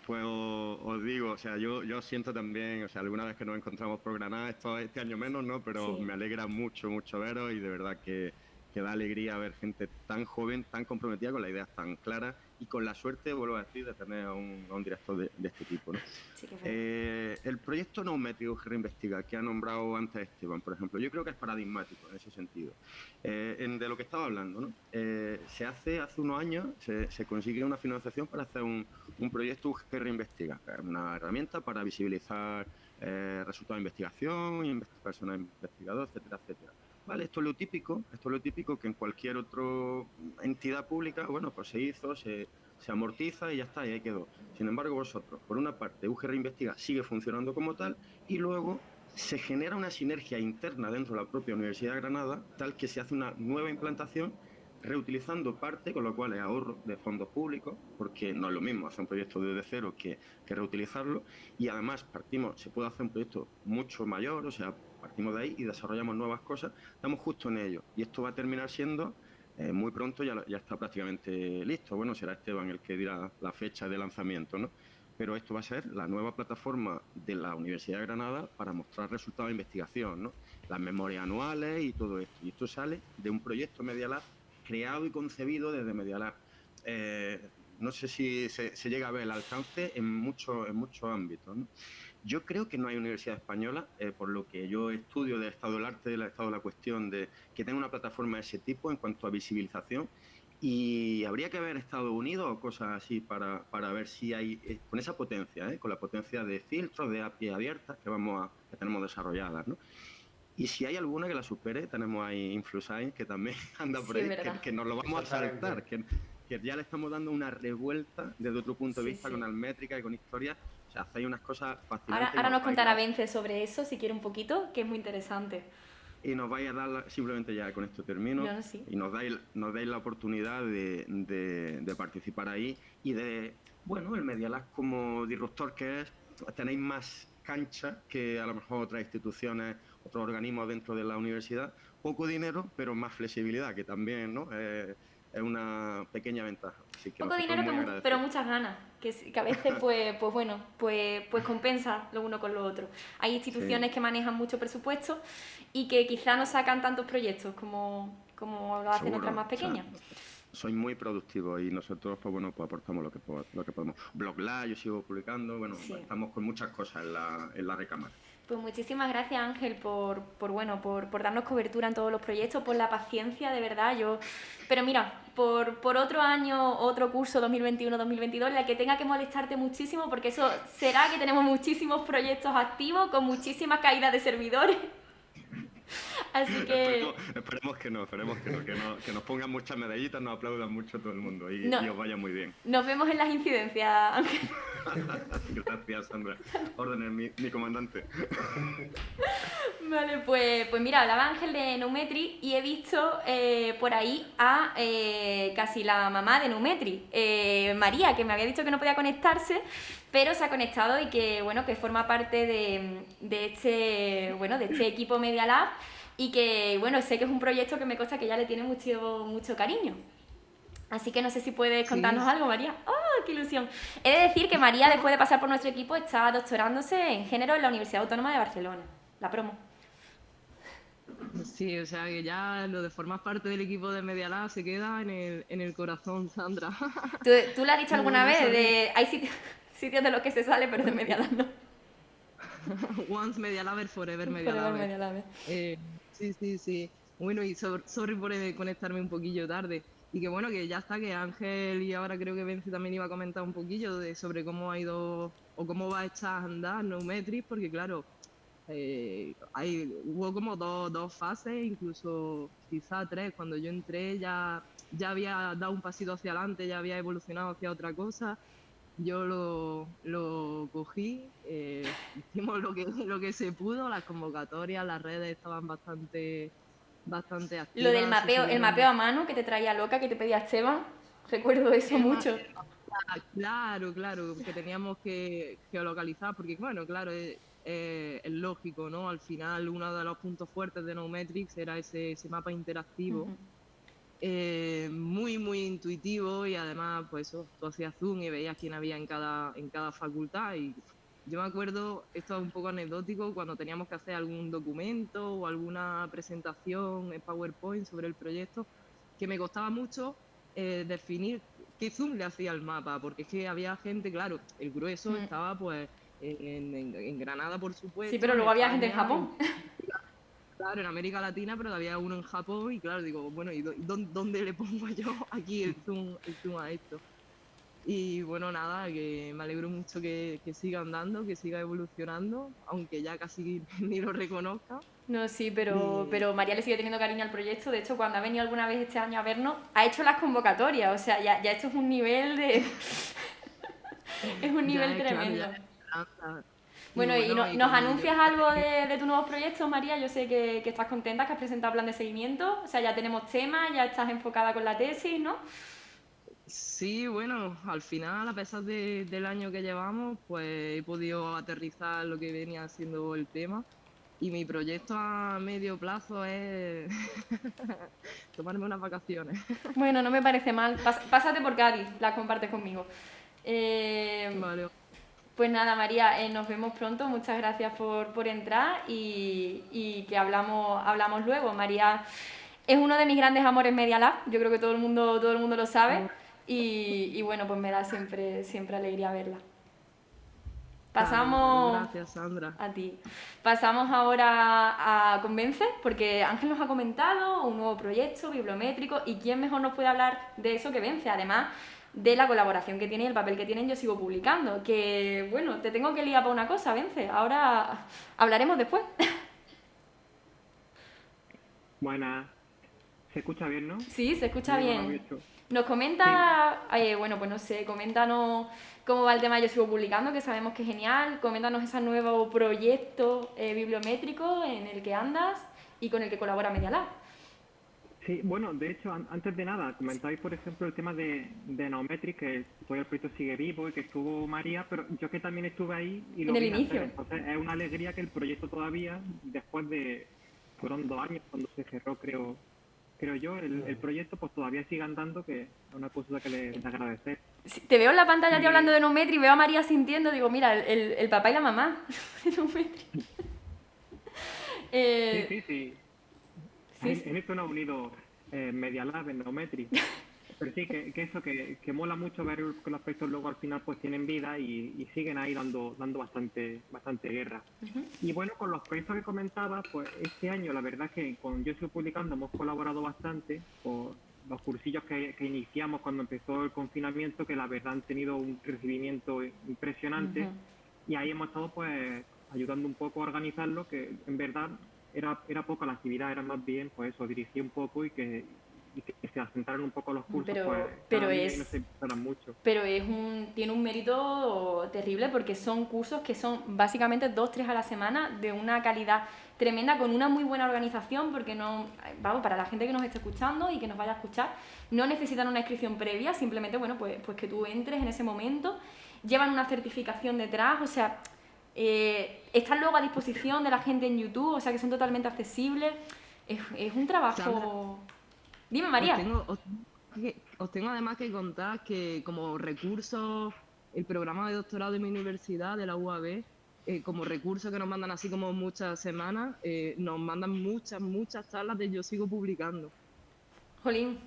pues os, digo, o sea, yo, yo siento también, o sea, alguna vez que nos encontramos por Granada, esto, este año menos, ¿no? Pero me alegra mucho, mucho veros y de verdad que, que da alegría ver gente tan joven, tan comprometida con la idea tan clara y con la suerte, vuelvo a decir, de tener a un, a un director de, este tipo. ¿no? eh, el proyecto Neumétrico que reinvestiga, que ha nombrado antes Esteban, por ejemplo, yo creo que es paradigmático en ese sentido. Eh, en, de lo que estaba hablando, ¿no? Eh, se hace hace unos años, se, se consigue una financiación para hacer un, un proyecto que reinvestiga, una herramienta para visibilizar eh, resultados de investigación, personas investigadoras, etcétera, etcétera. Vale, esto es lo típico, esto es lo típico que en cualquier otra entidad pública, bueno, pues se hizo, se, amortiza y ya está, y ahí quedó. Sin embargo, vosotros, por una parte, UGR Investiga sigue funcionando como tal y luego se genera una sinergia interna dentro de la propia Universidad de Granada, tal que se hace una nueva implantación reutilizando parte, con lo cual es ahorro de fondos públicos, porque no es lo mismo hacer un proyecto desde cero que, que reutilizarlo, y además partimos, se puede hacer un proyecto mucho mayor, o sea, partimos de ahí y desarrollamos nuevas cosas, estamos justo en ello. Y esto va a terminar siendo eh, muy pronto, ya, ya está prácticamente listo. Bueno, será Esteban el que dirá la fecha de lanzamiento, ¿no? pero esto va a ser la nueva plataforma de la Universidad de Granada para mostrar resultados de investigación, ¿no? las memorias anuales y todo esto. Y esto sale de un proyecto Media Lab creado y concebido desde Media Lab. Eh, no sé si se, llega a ver el alcance en, muchos en muchos ámbitos. Yo creo que no hay universidad española, eh, por lo que yo estudio del estado del arte, del estado de la cuestión, de que tenga una plataforma de ese tipo en cuanto a visibilización. Y habría que ver Estados Unidos o cosas así para, para ver si hay, eh, con esa potencia, ¿eh? con la potencia de filtros, de API abiertas que, vamos a, que tenemos desarrolladas. ¿no? Y si hay alguna que la supere, tenemos ahí InfluSign, que también anda por ahí, que, nos lo vamos a saltar, que, que, ya le estamos dando una revuelta desde otro punto de vista con Almétrica y con historia o sea, hacéis unas cosas
fascinantes. Ahora, nos contará Vence sobre eso, si quiere un poquito, que es muy interesante.
Y nos vais a dar, simplemente ya con esto termino, y nos dais, nos dais la oportunidad de, de, participar ahí y de, bueno, el Media Lab como disruptor que es, tenéis más cancha que a lo mejor otras instituciones, otros organismos dentro de la universidad, poco dinero, pero más flexibilidad, que también, ¿no? Eh, es una pequeña ventaja.
Poco dinero, pero, muchas ganas, que, que a veces, pues, pues bueno, pues, pues compensa lo uno con lo otro. Hay instituciones que manejan mucho presupuesto y que quizá no sacan tantos proyectos como, como lo hacen otras más pequeñas.
Soy muy productivo y nosotros pues bueno pues aportamos lo que, lo que podemos. Blog Live, yo sigo publicando, bueno, estamos con muchas cosas en la, en la recámara.
Pues muchísimas gracias Ángel por, por bueno, por, por, darnos cobertura en todos los proyectos, por la paciencia, de verdad. Yo, pero mira, por, por otro año, otro curso 2021-2022, la que tenga que molestarte muchísimo, porque eso será que tenemos muchísimos proyectos activos con muchísimas caídas de servidores. Así que...
Esperemos, que no, esperemos que no, que nos pongan muchas medallitas, nos aplaudan mucho todo el mundo y, os vaya muy bien.
Nos vemos en las incidencias, Ángel.
Gracias, Sandra. Órdenes, mi, mi, comandante.
Vale, pues, pues mira, hablaba Ángel de Numetri y he visto eh, por ahí a eh, casi la mamá de Numetri, eh, María, que me había dicho que no podía conectarse, pero se ha conectado y que bueno que forma parte de, de este bueno de este equipo Media Lab y que bueno sé que es un proyecto que me consta que ya le tiene mucho mucho cariño así que no sé si puedes contarnos algo María ¡oh, qué ilusión! he de decir que María después de pasar por nuestro equipo está doctorándose en género en la Universidad Autónoma de Barcelona la promo
Sí, o sea que ya lo de formar parte del equipo de Media Lab se queda en el, en el corazón, Sandra.
¿Tú, ¿Tú, has dicho alguna vez? De, hay sitios, sitios de los que se sale, pero de Media no.
Once Media Laber, forever Media Laber. Eh, sí, sí, sí. Bueno, y sorry por conectarme un poquillo tarde. Y que bueno, que ya está, que Ángel y ahora creo que Vence también iba a comentar un poquillo de sobre cómo ha ido o cómo va a echar a andar Neumetrics, porque claro, eh, hay, hubo como dos, dos fases, incluso quizá tres. Cuando yo entré ya, ya había dado un pasito hacia adelante, ya había evolucionado hacia otra cosa yo lo, lo cogí, eh, hicimos lo que, lo que se pudo, las convocatorias, las redes estaban bastante, bastante activas.
Lo del mapeo, el mapeo a mano que te traía loca, que te pedía Esteban, recuerdo eso mucho.
claro, claro, que teníamos que geolocalizar, porque bueno, claro, es, lógico, ¿no? Al final uno de los puntos fuertes de Nometrics era ese, ese mapa interactivo. Eh, muy, muy intuitivo y además, pues eso, tú hacías zoom y veías quién había en cada, en cada facultad. Y yo me acuerdo, esto es un poco anecdótico, cuando teníamos que hacer algún documento o alguna presentación en PowerPoint sobre el proyecto, que me costaba mucho eh, definir qué zoom le hacía al mapa, porque es que había gente, claro, el grueso mm. estaba pues en, en, Granada, por supuesto.
Sí, pero luego había gente en Japón.
Claro, en América Latina, pero había uno en Japón y claro, digo, bueno, ¿y dónde, le pongo yo aquí el zoom, el zoom a esto? Y bueno, nada, que me alegro mucho que, siga andando, que siga evolucionando, aunque ya casi ni lo reconozca.
No, sí, pero, pero María le sigue teniendo cariño al proyecto. De hecho, cuando ha venido alguna vez este año a vernos, ha hecho las convocatorias. O sea, ya, ya esto es un nivel de... es un nivel tremendo. Bueno, y, nos anuncias algo de, tus nuevos proyectos, María. Yo sé que, estás contenta, que has presentado plan de seguimiento. O sea, ya tenemos temas, ya estás enfocada con la tesis, ¿no?
Sí, bueno, al final, a pesar del año que llevamos, pues he podido aterrizar lo que venía siendo el tema. Y mi proyecto a medio plazo es tomarme unas vacaciones.
Bueno, no me parece mal. pásate por Cádiz, las compartes conmigo. Eh, vale. Pues nada, María, eh, nos vemos pronto. Muchas gracias por, entrar y, que hablamos, hablamos luego. María es uno de mis grandes amores Media Lab. Yo creo que todo el mundo, todo el mundo lo sabe. Y, bueno, pues me da siempre, siempre alegría verla. Pasamos.
Gracias, Sandra.
A ti. Pasamos ahora a Convence, porque Ángel nos ha comentado un nuevo proyecto bibliométrico y quién mejor nos puede hablar de eso que Vence. Además de la colaboración que tiene y el papel que tienen, yo sigo publicando. Que bueno, te tengo que liar para una cosa, Vence. Ahora hablaremos después.
Buenas. ¿Se escucha bien, no?
Sí, se escucha bien. Nos comenta, eh, bueno, pues no sé, coméntanos cómo va el tema de Yo Sigo Publicando, que sabemos que es genial. Coméntanos ese nuevo proyecto eh, bibliométrico en el que andas y con el que colabora Media
Sí, bueno, de hecho, antes de nada, comentáis, por ejemplo, el tema de, de Naometric, que todavía el proyecto sigue vivo y que estuvo María, pero yo que también estuve ahí y lo
en el inicio.
Entonces, es una alegría que el proyecto todavía, después de, fueron dos años cuando se cerró, creo, creo yo, el, proyecto pues todavía sigue andando, que es una cosa que le, agradecer.
te veo en la pantalla hablando de Numetri, veo a María sintiendo, digo, mira, el, el papá y la mamá de Numetri.
eh, sí, sí, sí. En, esto nos ha unido eh, Media Lab en Numetri. Pero sí, que, eso, que, que, mola mucho ver que los proyectos luego al final pues tienen vida y, siguen ahí dando, dando bastante, bastante guerra. Y bueno, con los proyectos que comentaba, pues este año la verdad que con Yo Sigo Publicando hemos colaborado bastante por los cursillos que, iniciamos cuando empezó el confinamiento, que la verdad han tenido un recibimiento impresionante. Y ahí hemos estado pues ayudando un poco a organizarlo, que en verdad era, era poca la actividad, era más bien pues eso, dirigir un poco y que y que se asentaran un poco los cursos,
pero,
pues
pero es, mucho. Pero es un, tiene un mérito terrible porque son cursos que son básicamente dos, tres a la semana de una calidad tremenda, con una muy buena organización, porque no, vamos, para la gente que nos esté escuchando y que nos vaya a escuchar, no necesitan una inscripción previa, simplemente, bueno, pues, pues que tú entres en ese momento, llevan una certificación detrás, o sea, eh, están luego a disposición de la gente en YouTube, o sea, que son totalmente accesibles, es, es un trabajo... Dime, María.
Os tengo, además que contar que como recurso, el programa de doctorado de mi universidad, de la UAB, eh, como recurso que nos mandan así como muchas semanas, eh, nos mandan muchas, muchas charlas de yo sigo publicando.
Jolín.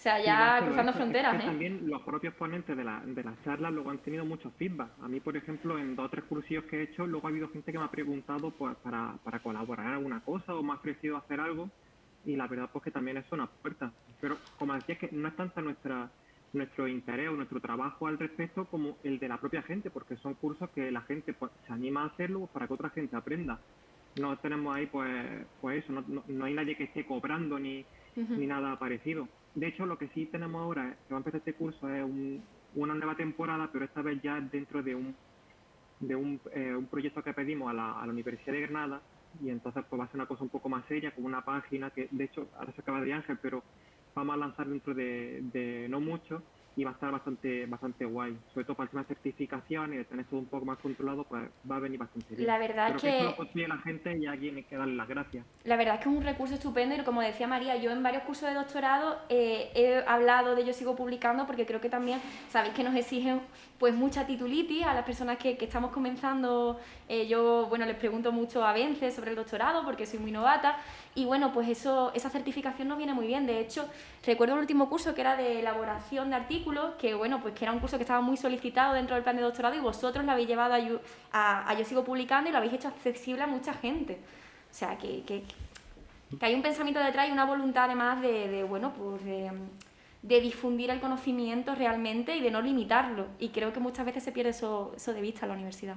O sea, ya cruzando fronteras,
¿eh? También los propios ponentes de, la, de las charlas luego han tenido muchos feedback. A mí, por ejemplo, en dos o tres cursillos que he hecho, luego ha habido gente que me ha preguntado pues, para, para colaborar en alguna cosa o me ha ofrecido hacer algo y la verdad pues que también es una puerta. Pero como decía, es que no es tanto nuestra, nuestro interés o nuestro trabajo al respecto como el de la propia gente, porque son cursos que la gente pues, se anima a hacerlo para que otra gente aprenda. No tenemos ahí pues, pues eso, no, no, hay nadie que esté cobrando ni, ni nada parecido. De hecho, lo que sí tenemos ahora, que va a empezar este curso, es una nueva temporada, pero esta vez ya dentro de un de un, eh, un proyecto que pedimos a la, Universidad de Granada, y entonces pues va a ser una cosa un poco más seria, como una página que de hecho ahora se acaba de Ángel, pero vamos a lanzar dentro de, de no mucho y va a estar bastante bastante guay. Sobre todo para el tema de certificación y de tener todo un poco más controlado, pues va a venir bastante bien.
La verdad es que...
que eso lo la gente y alguien hay que darle las gracias.
La verdad es que es un recurso estupendo y como decía María, yo en varios cursos de doctorado eh, he hablado de ello, sigo publicando porque creo que también, sabéis que nos exigen pues mucha titulitis a las personas que, que estamos comenzando. Eh, yo, bueno, les pregunto mucho a Vence sobre el doctorado porque soy muy novata y bueno, pues eso, esa certificación nos viene muy bien. De hecho, recuerdo el último curso que era de elaboración de artículos, que bueno, pues que era un curso que estaba muy solicitado dentro del plan de doctorado y vosotros lo habéis llevado a, Yo Sigo Publicando y lo habéis hecho accesible a mucha gente. O sea, que, que, hay un pensamiento detrás y una voluntad además de, de bueno, pues de, de, difundir el conocimiento realmente y de no limitarlo. Y creo que muchas veces se pierde eso, eso de vista en la universidad.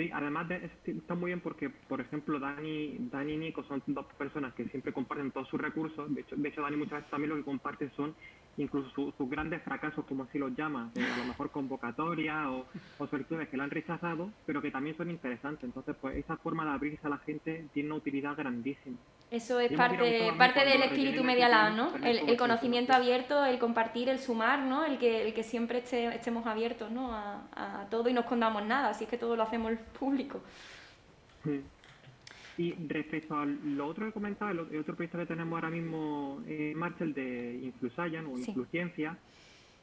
Sí, además de, está muy bien porque, por ejemplo, Dani, Dani y Nico son dos personas que siempre comparten todos sus recursos. De hecho, de hecho Dani muchas veces también lo que comparte son incluso sus grandes fracasos, como así los llama, a lo mejor convocatoria o, o solicitudes que le han rechazado, pero que también son interesantes. Entonces, pues esa forma de abrirse a la gente tiene una utilidad grandísima.
Eso es parte, parte del espíritu medialab, ¿no? El, conocimiento abierto, el compartir, el sumar, ¿no? El que, el que siempre estemos abiertos, ¿no? A, a, todo y no escondamos nada, así es que todo lo hacemos público.
Y respecto a lo otro que comentaba, el, otro proyecto que tenemos ahora mismo en marcha, el de Influsayan o Influciencia,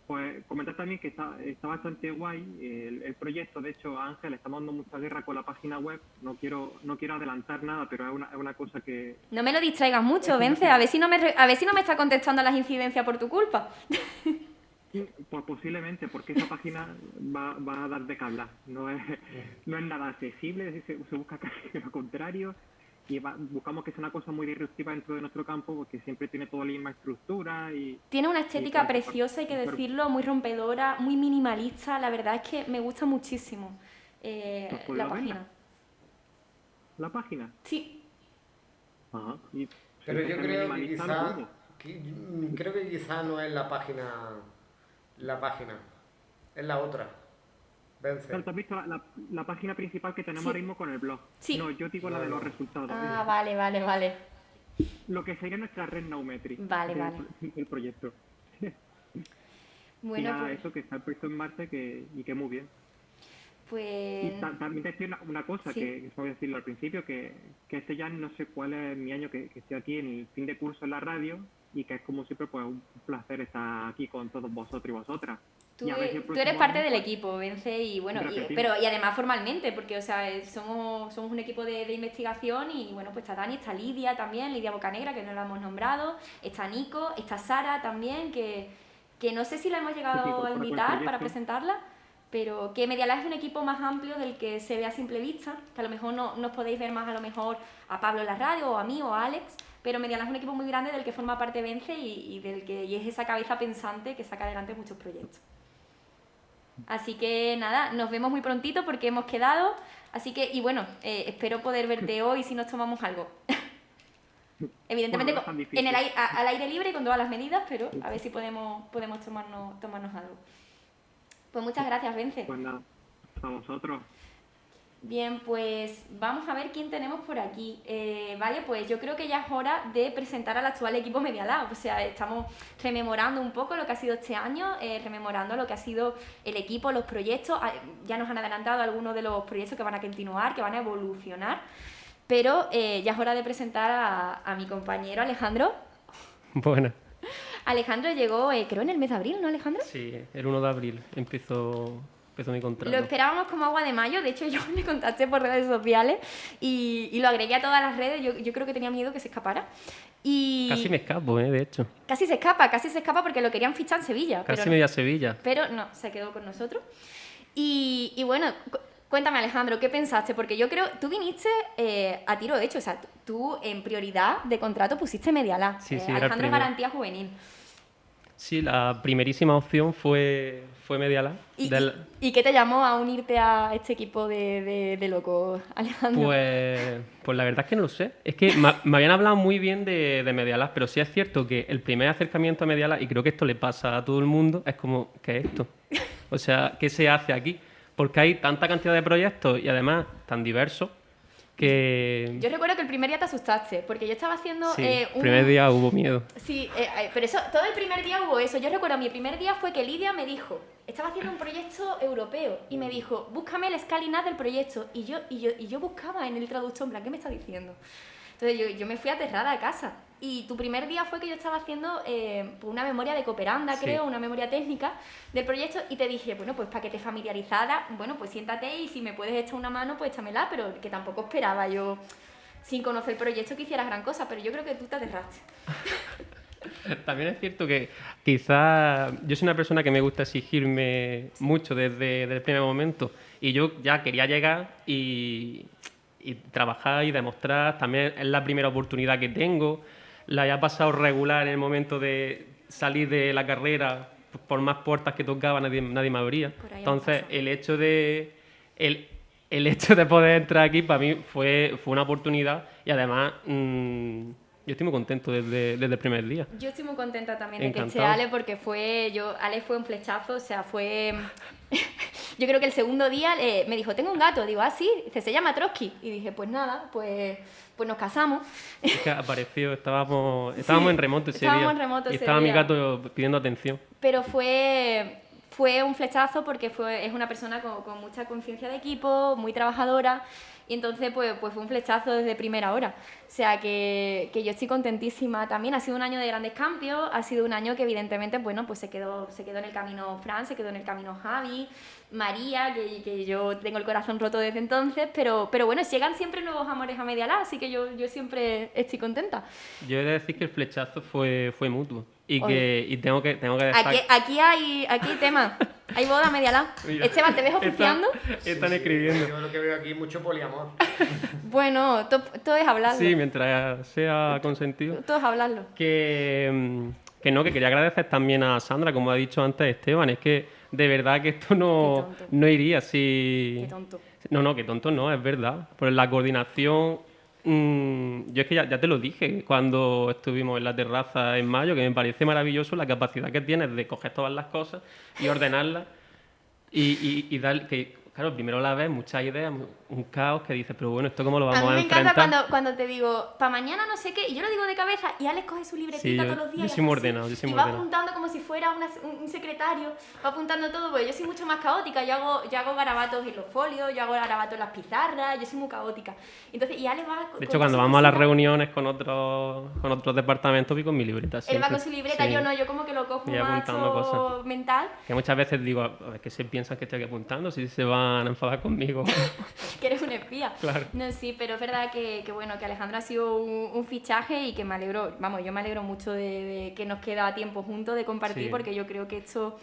Pues comentar también que está, está bastante guay el, proyecto. De hecho, Ángel, estamos dando mucha guerra con la página web. No quiero no quiero adelantar nada, pero es una, es una cosa que...
No me lo distraigas mucho, Vence. A ver, si no me, a ver si no me está contestando las incidencias por tu culpa.
Pues posiblemente, porque esa página va, va a dar de que No es, no es nada accesible, se, se busca casi lo contrario y buscamos que sea una cosa muy disruptiva dentro de nuestro campo porque siempre tiene toda la misma estructura y...
Tiene una estética preciosa, hay que decirlo, muy rompedora, muy minimalista, la verdad es que me gusta muchísimo eh, pues la página.
¿La página?
Sí.
Ajá. Pero yo creo que quizá, creo que quizá no es la página, la página, es la otra.
Vence. has visto la, página principal que tenemos ahora mismo con el blog?
Sí.
No, yo digo la de los resultados.
Ah, vale, vale, vale.
Lo que sería nuestra red Naumetri.
Vale, vale.
El proyecto.
Bueno,
pues... eso que está puesto en marcha que, y que muy bien.
Pues...
Y también te decía una, cosa, que, voy a decirlo al principio, que, que este ya no sé cuál es mi año que, que estoy aquí en el fin de curso en la radio y que es como siempre pues un placer estar aquí con todos vosotros y vosotras.
Tú, eres parte del equipo, Vence, y bueno, y, pero y además formalmente, porque o sea, somos, somos un equipo de, investigación y bueno, pues está Dani, está Lidia también, Lidia Bocanegra, que no la hemos nombrado, está Nico, está Sara también, que, que no sé si la hemos llegado a invitar para presentarla, pero que Medialab es un equipo más amplio del que se ve a simple vista, que a lo mejor no nos podéis ver más a lo mejor a Pablo en la radio, o a mí, o a Alex, pero Medialab es un equipo muy grande del que forma parte Vence y, y del que y es esa cabeza pensante que saca adelante muchos proyectos. Así que nada, nos vemos muy prontito porque hemos quedado. Así que, y bueno, eh, espero poder verte hoy si nos tomamos algo. Evidentemente en el, al aire libre con todas las medidas, pero a ver si podemos, podemos tomarnos, tomarnos algo. Pues muchas gracias, Vence.
Pues nada, a vosotros.
Bien, pues vamos a ver quién tenemos por aquí. Eh, vale, pues yo creo que ya es hora de presentar al actual equipo Medialab. O sea, estamos rememorando un poco lo que ha sido este año, eh, rememorando lo que ha sido el equipo, los proyectos. Ah, ya nos han adelantado algunos de los proyectos que van a continuar, que van a evolucionar. Pero eh, ya es hora de presentar a, a mi compañero Alejandro.
Bueno.
Alejandro llegó, creo, en el mes de abril, ¿no, Alejandro?
Sí, el 1 de abril empezó
lo esperábamos como agua de mayo, de hecho yo le contacté por redes sociales y, y lo agregué a todas las redes, yo, yo, creo que tenía miedo que se escapara. Y...
Casi me escapo, ¿eh? de hecho.
Casi se escapa, casi se escapa porque lo querían fichar en Sevilla.
Casi media Sevilla.
Pero no, se quedó con nosotros. Y, y bueno, Cuéntame, Alejandro, ¿qué pensaste? Porque yo creo, tú viniste eh, a tiro hecho, o sea, tú en prioridad de contrato pusiste Medialá.
Sí, sí,
eh, Alejandro es garantía juvenil.
Sí, la primerísima opción fue, fue Medialab.
¿Y, ¿Y, qué te llamó a unirte a este equipo de, de, locos, Alejandro?
Pues, pues la verdad es que no lo sé. Es que me, habían hablado muy bien de, de Medialab, pero sí es cierto que el primer acercamiento a Medialab, y creo que esto le pasa a todo el mundo, es como, ¿qué es esto? O sea, ¿qué se hace aquí? Porque hay tanta cantidad de proyectos y además tan diversos
yo recuerdo que el primer día te asustaste, porque yo estaba haciendo...
Sí, eh, el primer día hubo miedo.
Sí, eh, eh, pero eso, todo el primer día hubo eso. Yo recuerdo, mi primer día fue que Lidia me dijo, estaba haciendo un proyecto europeo, y me dijo, búscame el escalinat del proyecto. Y yo, y yo, y yo buscaba en el traductor, en plan, ¿qué me está diciendo? Entonces yo, yo me fui aterrada a casa. Y tu primer día fue que yo estaba haciendo eh, una memoria de cooperanda, creo, una memoria técnica del proyecto y te dije, bueno, pues para que te familiarizara, bueno, pues siéntate y si me puedes echar una mano, pues échamela, pero que tampoco esperaba yo, sin conocer el proyecto, que hicieras gran cosa, pero yo creo que tú te aterraste.
También es cierto que quizá yo soy una persona que me gusta exigirme mucho desde, desde el primer momento y yo ya quería llegar y, y trabajar y demostrar, también es la primera oportunidad que tengo la haya pasado regular en el momento de salir de la carrera por más puertas que tocaba nadie, nadie me abría. Entonces, el hecho de el, el, hecho de poder entrar aquí para mí fue, fue una oportunidad y además mm, yo estoy muy contento desde, desde, el primer día.
Yo estoy muy contenta también de que esté Ale porque fue yo Ale fue un flechazo, o sea, fue yo creo que el segundo día eh, me dijo, "Tengo un gato." Digo, "Ah, sí." Dice, "Se llama Trotsky." Y dije, "Pues nada, pues pues nos casamos.
Es que apareció, estábamos, estábamos en remoto ese día.
En remoto
y estaba mi gato pidiendo atención.
Pero fue, fue un flechazo porque fue, es una persona con, con mucha conciencia de equipo, muy trabajadora y entonces, pues, pues fue un flechazo desde primera hora. O sea, que, que, yo estoy contentísima también. Ha sido un año de grandes cambios, ha sido un año que evidentemente, bueno, pues se quedó, se quedó en el camino Fran, se quedó en el camino Javi, María, que, que yo tengo el corazón roto desde entonces, pero, pero bueno, llegan siempre nuevos amores a media la, así que yo, yo siempre estoy contenta.
Yo he de decir que el flechazo fue, fue mutuo. Y que y tengo que tengo que dejar...
aquí, aquí hay aquí hay tema. Hay boda media la Esteban te ves oficiando
están, escribiendo.
yo lo que veo aquí mucho poliamor.
Bueno todo, es hablarlo.
Sí mientras sea consentido.
Todo es hablarlo.
Que mm, que no que quería agradecer también a Sandra como ha dicho antes Esteban es que de verdad que esto no no iría si
Qué tonto.
No no que tonto no es verdad. Por la coordinación Mm, yo es que ya, te lo dije cuando estuvimos en la terraza en mayo, que me parece maravilloso la capacidad que tienes de coger todas las cosas y ordenarlas y, y, y dar, que claro, primero la ves, muchas ideas, un caos que dices, pero bueno, ¿esto cómo lo vamos a,
a mí
me
encanta cuando, cuando te digo, para mañana no sé qué, y yo lo digo de cabeza, y Alex coge su libretita todos los días.
Yo soy muy ordenado, yo soy
y va apuntando como si fuera un secretario, va apuntando todo, porque yo soy mucho más caótica, yo hago, yo hago garabatos en los folios, yo hago garabatos en las pizarras, yo soy muy caótica. Entonces, y Alex va...
De hecho, cuando vamos a las reuniones con otros, con otros departamentos, voy con mi libreta.
Él va con su libreta, yo no, yo como que lo cojo más mental.
Que muchas veces digo, a ver, que se piensan que estoy aquí apuntando, si se van enfadar conmigo
que eres un espía.
Claro.
No, sí, pero es verdad que, que bueno, que Alejandro ha sido un, fichaje y que me alegro, vamos, yo me alegro mucho de, que nos queda tiempo juntos de compartir porque yo creo que esto...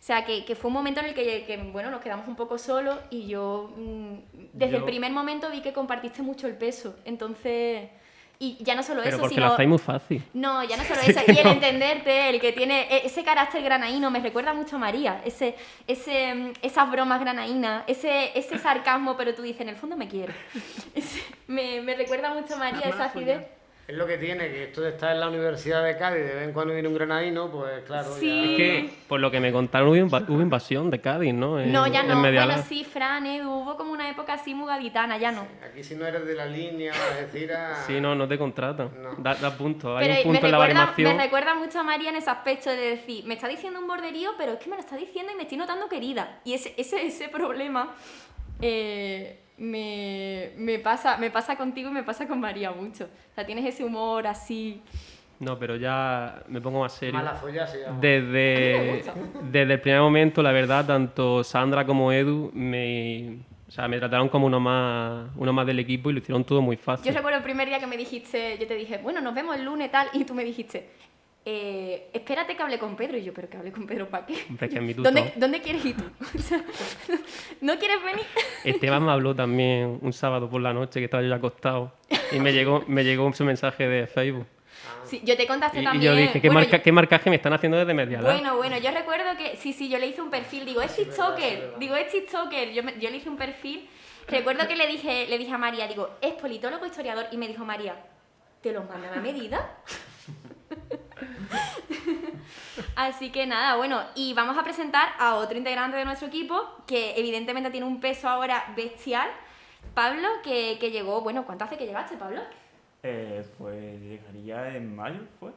O sea, que, que, fue un momento en el que, que, bueno, nos quedamos un poco solos y yo mm, desde el primer momento vi que compartiste mucho el peso. Entonces, y ya no solo
Pero
eso,
porque
sino...
lo hacéis muy fácil.
No, ya no solo eso. Y el entenderte, el que tiene e, ese carácter granaíno, me recuerda mucho a María. Ese, ese, mm, esas bromas granaínas, ese, ese sarcasmo, pero tú dices, en el fondo me quiero. me, me recuerda mucho a María, esa acidez.
Es lo que tiene, que esto de estar en la Universidad de Cádiz, de vez en cuando viene un granadino, pues claro.
Sí.
Es que, por lo que me contaron, hubo, invasión de Cádiz, ¿no?
no, ya no. Bueno, sí, Fran, Edu, hubo como una época así muy gaditana, ya no.
aquí si no eres de la línea, es decir, a...
Sí, no, no te contratan. Da, da punto. Hay un punto en la variación.
Me recuerda mucho a María en ese aspecto de decir, me está diciendo un borderío, pero es que me lo está diciendo y me estoy notando querida. Y ese, ese, ese problema... Eh, me, me, pasa, me pasa contigo y me pasa con María mucho. O sea, tienes ese humor así...
No, pero ya me pongo más serio.
Mala folla llama.
Desde, desde el primer momento, la verdad, tanto Sandra como Edu me, o sea, me trataron como uno más, uno más del equipo y lo hicieron todo muy fácil.
Yo recuerdo el primer día que me dijiste, yo te dije, bueno, nos vemos el lunes tal, y tú me dijiste, eh, espérate que hable con Pedro. Y yo, ¿pero que hable con Pedro para qué? ¿Dónde, ¿Dónde, quieres ir tú? ¿No quieres venir?
Esteban me habló también un sábado por la noche que estaba yo ya acostado y me llegó, me llegó su mensaje de Facebook.
Sí, yo te contaste también.
Y yo dije, ¿qué, marca, ¿qué marcaje me están haciendo desde media
Bueno, bueno, yo recuerdo que, sí, sí, yo le hice un perfil, digo, es TikToker, digo, es TikToker, yo, yo le hice un perfil, recuerdo que le dije, le dije a María, digo, es politólogo historiador, y me dijo María, ¿te los mandan a medida? Así que nada, bueno, y vamos a presentar a otro integrante de nuestro equipo que evidentemente tiene un peso ahora bestial. Pablo, que, que llegó, bueno, ¿cuánto hace que llegaste, Pablo?
Eh, pues llegaría en mayo, ¿fue?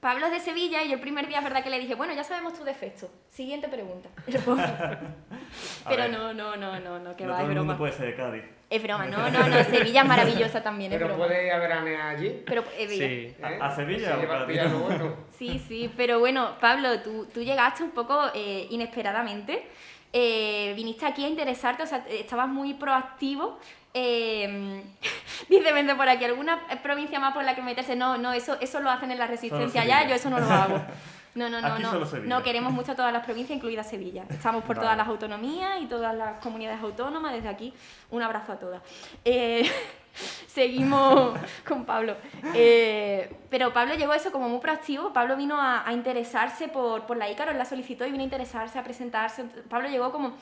Pablo es de Sevilla y yo el primer día es verdad que le dije, bueno, ya sabemos tu defecto. Siguiente pregunta. Pero no, no, no, no, no, que
no
va,
todo
es
el mundo puede ser de Cádiz.
Es broma, no, no, no, Sevilla es maravillosa también, es
¿Pero
broma.
puede ir a veranear allí?
Pero, eh,
Sí.
¿Eh?
¿A Sevilla
pillar lo bueno.
Sí, sí, pero bueno, Pablo, tú, tú llegaste un poco eh, inesperadamente. Eh, viniste aquí a interesarte, o sea, estabas muy proactivo. Eh, dice, vente por aquí, ¿alguna provincia más por la que meterse? No, no, eso, eso lo hacen en la resistencia ya, yo eso no lo hago. No, no, no,
Aquí
no.
solo Sevilla.
No, queremos mucho a todas las provincias, incluida Sevilla. Estamos por
Vale.
todas las autonomías y todas las comunidades autónomas. Desde aquí, un abrazo a todas. Eh, seguimos con Pablo. Eh, pero Pablo llegó a eso como muy proactivo. Pablo vino a, a interesarse por, por la Ícaro, él la solicitó y vino a interesarse, a presentarse. Pablo llegó como,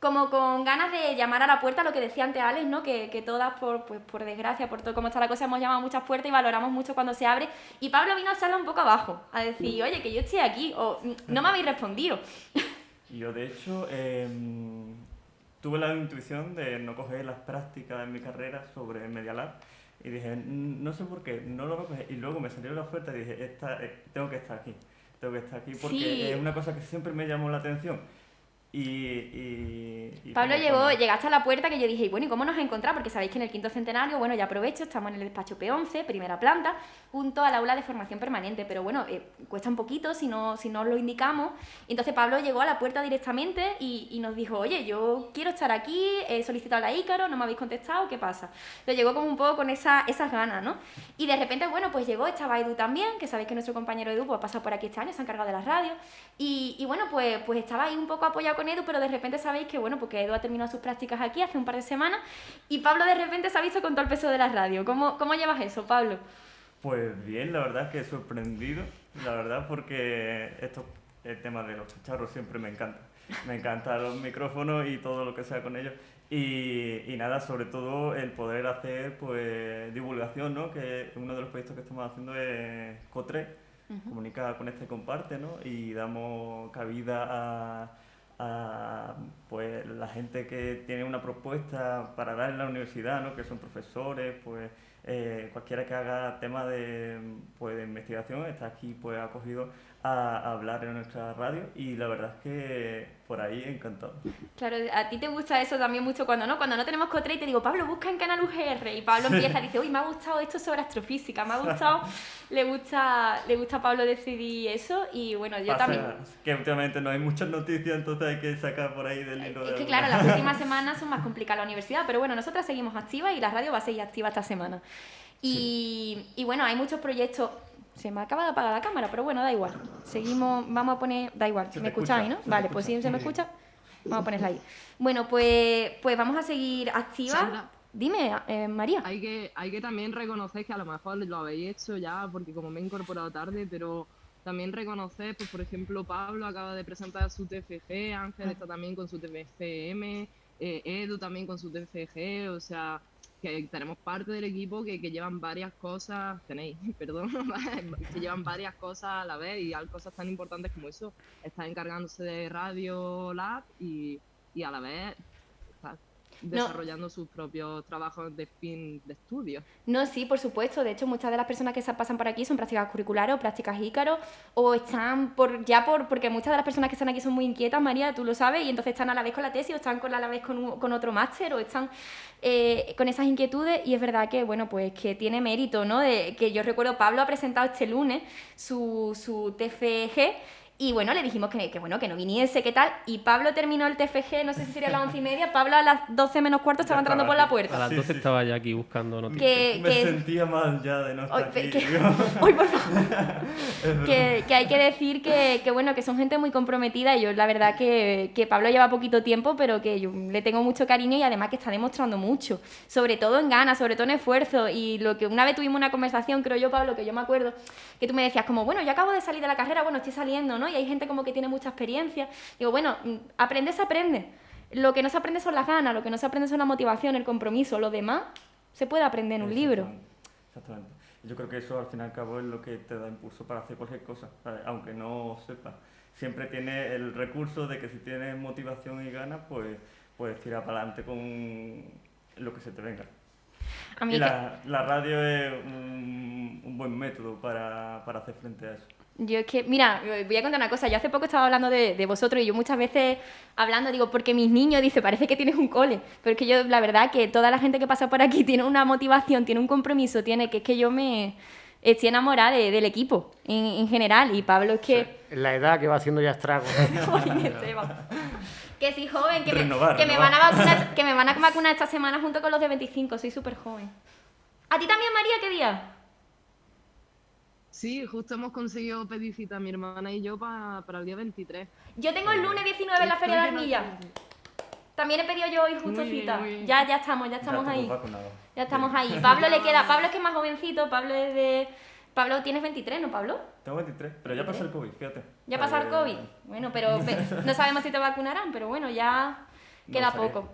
como con ganas de llamar a la puerta, lo que decía antes Alex, ¿no? que, que todas, por, pues, por desgracia, por todo cómo está la cosa, hemos llamado a muchas puertas y valoramos mucho cuando se abre. Y Pablo vino a echarla un poco abajo, a decir, oye, que yo estoy aquí, o "Mm, no me habéis respondido.
Yo, de hecho, em, tuve la intuición de no coger las prácticas en mi carrera sobre Media Lab y dije, "Mm, no sé por qué, no lo voy a coger. Y luego me salió la oferta y dije, esta, eh, tengo que estar aquí. Tengo que estar aquí porque es una cosa que siempre me llamó la atención y,
Pablo llegó, llegaste a la puerta que yo dije, bueno, ¿y cómo nos encontrado? Porque sabéis que en el quinto centenario, bueno, ya aprovecho, estamos en el despacho P11, primera planta, junto al aula de formación permanente, pero bueno, eh, cuesta un poquito si no, si no lo indicamos. entonces Pablo llegó a la puerta directamente y, nos dijo, oye, yo quiero estar aquí, he solicitado la Ícaro, no me habéis contestado, ¿qué pasa? Entonces llegó como un poco con esa, esas ganas, ¿no? Y de repente, bueno, pues llegó, estaba Edu también, que sabéis que nuestro compañero Edu pues, ha pasado por aquí este año, se ha encargado de las radios, y, y bueno, pues, pues estaba ahí un poco apoyado con Edu, pero de repente sabéis que, bueno, porque Edu ha terminado sus prácticas aquí hace un par de semanas y Pablo de repente se ha visto con todo el peso de la radio. ¿Cómo, cómo llevas eso, Pablo?
Pues bien, la verdad es que he sorprendido, la verdad, porque esto, el tema de los chicharros siempre me encanta. Me encantan los micrófonos y todo lo que sea con ellos. Y, y, nada, sobre todo el poder hacer pues divulgación, ¿no? Que uno de los proyectos que estamos haciendo es COTRE, comunica con este comparte, ¿no? Y damos cabida a a pues la gente que tiene una propuesta para dar en la universidad, ¿no? que son profesores, pues eh, cualquiera que haga tema de, pues, de investigación está aquí pues acogido a, hablar en nuestra radio y la verdad es que por ahí encantado.
Claro, a ti te gusta eso también mucho cuando no, cuando no tenemos Cotre y te digo, Pablo, busca en Canal UGR y Pablo empieza y dice, uy, me ha gustado esto sobre astrofísica, me ha gustado, le gusta, le gusta a Pablo decidir eso y bueno, yo también...
Que últimamente no hay muchas noticias, entonces hay que sacar por ahí del hilo.
Es que claro, las últimas semanas son más complicadas la universidad, pero bueno, nosotras seguimos activas y la radio va a seguir activa esta semana. Y, y bueno, hay muchos proyectos se me acaba de apagar la cámara, pero bueno, da igual. Seguimos, vamos a poner, da igual, si me escucháis, ¿no? Vale, pues si se me escucha, vamos a ponerla ahí. Bueno, pues, pues vamos a seguir activa. Dime, eh, María.
Hay que, hay que también reconocer que a lo mejor lo habéis hecho ya, porque como me he incorporado tarde, pero también reconocer, pues por ejemplo, Pablo acaba de presentar su TFG, Ángel está también con su TFM, eh, Edu también con su TFG, o sea, que tenemos parte del equipo que, que llevan varias cosas, tenéis, perdón, que llevan varias cosas a la vez y hay cosas tan importantes como eso. Está encargándose de Radio Lab y, y a la vez desarrollando sus propios trabajos de fin de estudio.
No, sí, por supuesto. De hecho, muchas de las personas que se pasan por aquí son prácticas curriculares o prácticas ícaro o están por ya por porque muchas de las personas que están aquí son muy inquietas, María, tú lo sabes, y entonces están a la vez con la tesis o están con a la vez con, con otro máster o están eh, con esas inquietudes y es verdad que, bueno, pues que tiene mérito, ¿no? De, que yo recuerdo, Pablo ha presentado este lunes su, su TFG y bueno, le dijimos que, que, bueno, que no viniese, qué tal. Y Pablo terminó el TFG, no sé si sería a las once y media. Pablo a las doce menos cuarto estaba entrando por la puerta.
A las doce estaba ya aquí buscando noticias.
me sentía mal ya de no estar aquí. Que,
por favor. que, que, hay que decir que, que, bueno, que son gente muy comprometida. Y yo, la verdad, que, que Pablo lleva poquito tiempo, pero que yo le tengo mucho cariño y además que está demostrando mucho. Sobre todo en ganas, sobre todo en esfuerzo. Y lo que una vez tuvimos una conversación, creo yo, Pablo, que yo me acuerdo, que tú me decías, como, bueno, yo acabo de salir de la carrera, bueno, estoy saliendo, ¿no? Y hay gente como que tiene mucha experiencia. Digo, bueno, mm, aprende se aprende. Lo que no se aprende son las ganas, lo que no se aprende son la motivación, el compromiso. Lo demás se puede aprender en un libro.
Exactamente. Yo creo que eso al fin y al cabo es lo que te da impulso para hacer cualquier cosa, aunque no sepas. Siempre tiene el recurso de que si tienes motivación y ganas, pues puedes tirar para adelante con lo que se te venga. y la, la, radio es un, un buen método para, para hacer frente a eso.
Yo es que, mira, voy a contar una cosa. Yo hace poco estaba hablando de, vosotros y yo muchas veces hablando digo, porque mis niños, dice, parece que tienes un cole. Pero es que yo, la verdad, que toda la gente que pasa por aquí tiene una motivación, tiene un compromiso, tiene que es que yo me estoy enamorada del equipo en, general. Y Pablo es que.
la edad que va haciendo ya estragos.
que sí, joven, que, me, que me, van a vacunar, que me van a vacunar esta semana junto con los de 25. Soy súper joven. ¿A ti también, María, qué día?
Sí, justo hemos conseguido pedir cita mi hermana y yo para el día 23.
Yo tengo el lunes 19 en la Feria de Armilla. También he pedido yo hoy justo cita. Ya, ya estamos, ya estamos ahí. Ya estamos ahí. Pablo le queda, Pablo es que es más jovencito, Pablo es de... Pablo, tienes 23, ¿no, Pablo?
Tengo 23, pero ya pasó el COVID, fíjate.
Ya pasó el COVID. Bueno, pero no sabemos si te vacunarán, pero bueno, ya queda poco.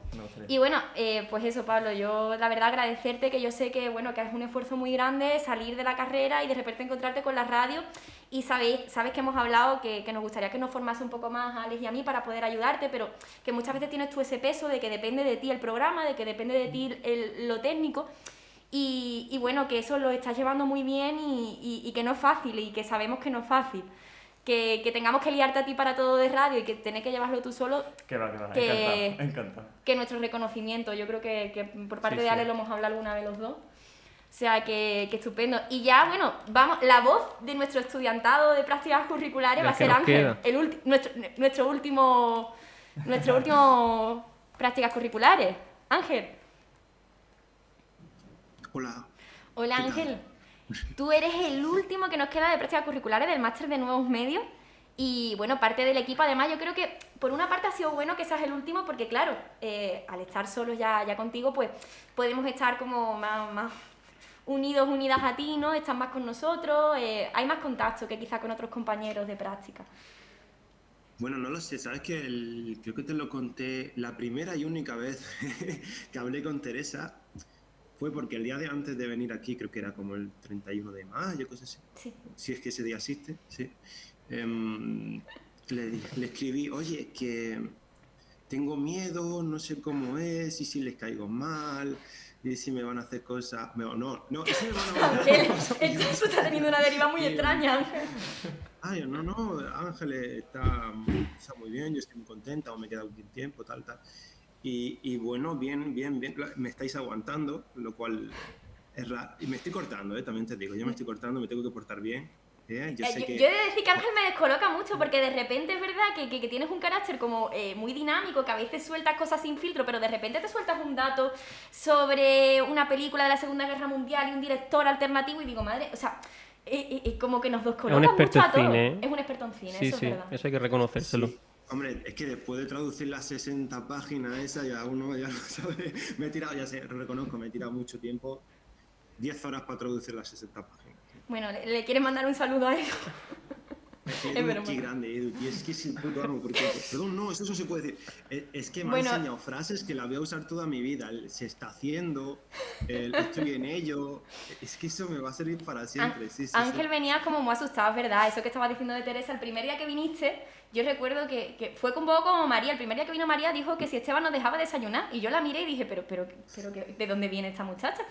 y bueno, eh, pues eso, Pablo, yo la verdad agradecerte que yo sé que, bueno, que es un esfuerzo muy grande salir de la carrera y de repente encontrarte con la radio y sabéis, sabes que hemos hablado que, que nos gustaría que nos formase un poco más a Alex y a mí para poder ayudarte, pero que muchas veces tienes tú ese peso de que depende de ti el programa, de que depende de ti el, lo técnico. Y, bueno, que eso lo estás llevando muy bien y, y, y que no es fácil y que sabemos que no es fácil. Que, tengamos que liarte a ti para todo de radio y que tenés que llevarlo tú solo.
Que va, que va, que, encantado,
Que nuestro reconocimiento, yo creo que, por parte de Ale lo hemos hablado alguna vez los dos. O sea, que, estupendo. Y ya, bueno, vamos, la voz de nuestro estudiantado de prácticas curriculares va a ser Ángel, el nuestro, nuestro último, nuestro último prácticas curriculares. Ángel.
Hola.
Hola Ángel. Tú eres el último que nos queda de prácticas curriculares del máster de nuevos medios. Y bueno, parte del equipo, además, yo creo que por una parte ha sido bueno que seas el último, porque claro, eh, al estar solos ya, ya contigo, pues podemos estar como más, unidos, unidas a ti, ¿no? Estás más con nosotros, eh, hay más contacto que quizá con otros compañeros de práctica.
Bueno, no lo sé, sabes que creo que te lo conté la primera y única vez que hablé con Teresa fue porque el día de antes de venir aquí, creo que era como el 31 de mayo, cosas así. Sí. Si es que ese día existe, sí. Em, le, le, escribí, oye, que tengo miedo, no sé cómo es, y si les caigo mal, y si me van a hacer cosas. No, no, no, si me van a
Ángel, esto está teniendo una deriva muy extraña, Ángel.
Ay, no, no, Ángel está, está, muy bien, yo estoy muy contenta, o me queda un tiempo, tal, tal. Y, y, bueno, bien, bien, bien, me estáis aguantando, lo cual es raro. Y me estoy cortando, ¿eh? también te digo, yo me estoy cortando, me tengo que portar bien.
¿eh? Yo, sé que... yo, he de decir que Ángel me descoloca mucho porque de repente es verdad que, que, tienes un carácter como eh, muy dinámico, que a veces sueltas cosas sin filtro, pero de repente te sueltas un dato sobre una película de la Segunda Guerra Mundial y un director alternativo y digo, madre, o sea, eh, como que nos dos
Es un experto en cine.
Es un experto en cine,
sí, eso
sí, es
verdad. Eso hay que reconocérselo.
Hombre, es que después de traducir las 60 páginas esa, ya uno ya no sabe. Me he tirado, ya sé, lo reconozco, me he tirado mucho tiempo. 10 horas para traducir las 60 páginas.
Bueno, ¿le, quieres mandar un saludo a él?
Es que grande, Edu, y es que es el puto amo, porque, perdón, no, eso no se puede decir. Es que me ha enseñado frases que la voy a usar toda mi vida. se está haciendo, estoy en ello. Es que eso me va a servir para siempre. Sí, sí,
Ángel venía como muy asustado, ¿verdad? Eso que estaba diciendo de Teresa, el primer día que viniste, yo recuerdo que, que, fue un poco como María. El primer día que vino María dijo que si Esteban nos dejaba desayunar. Y yo la miré y dije, pero, pero, pero ¿de dónde viene esta muchacha?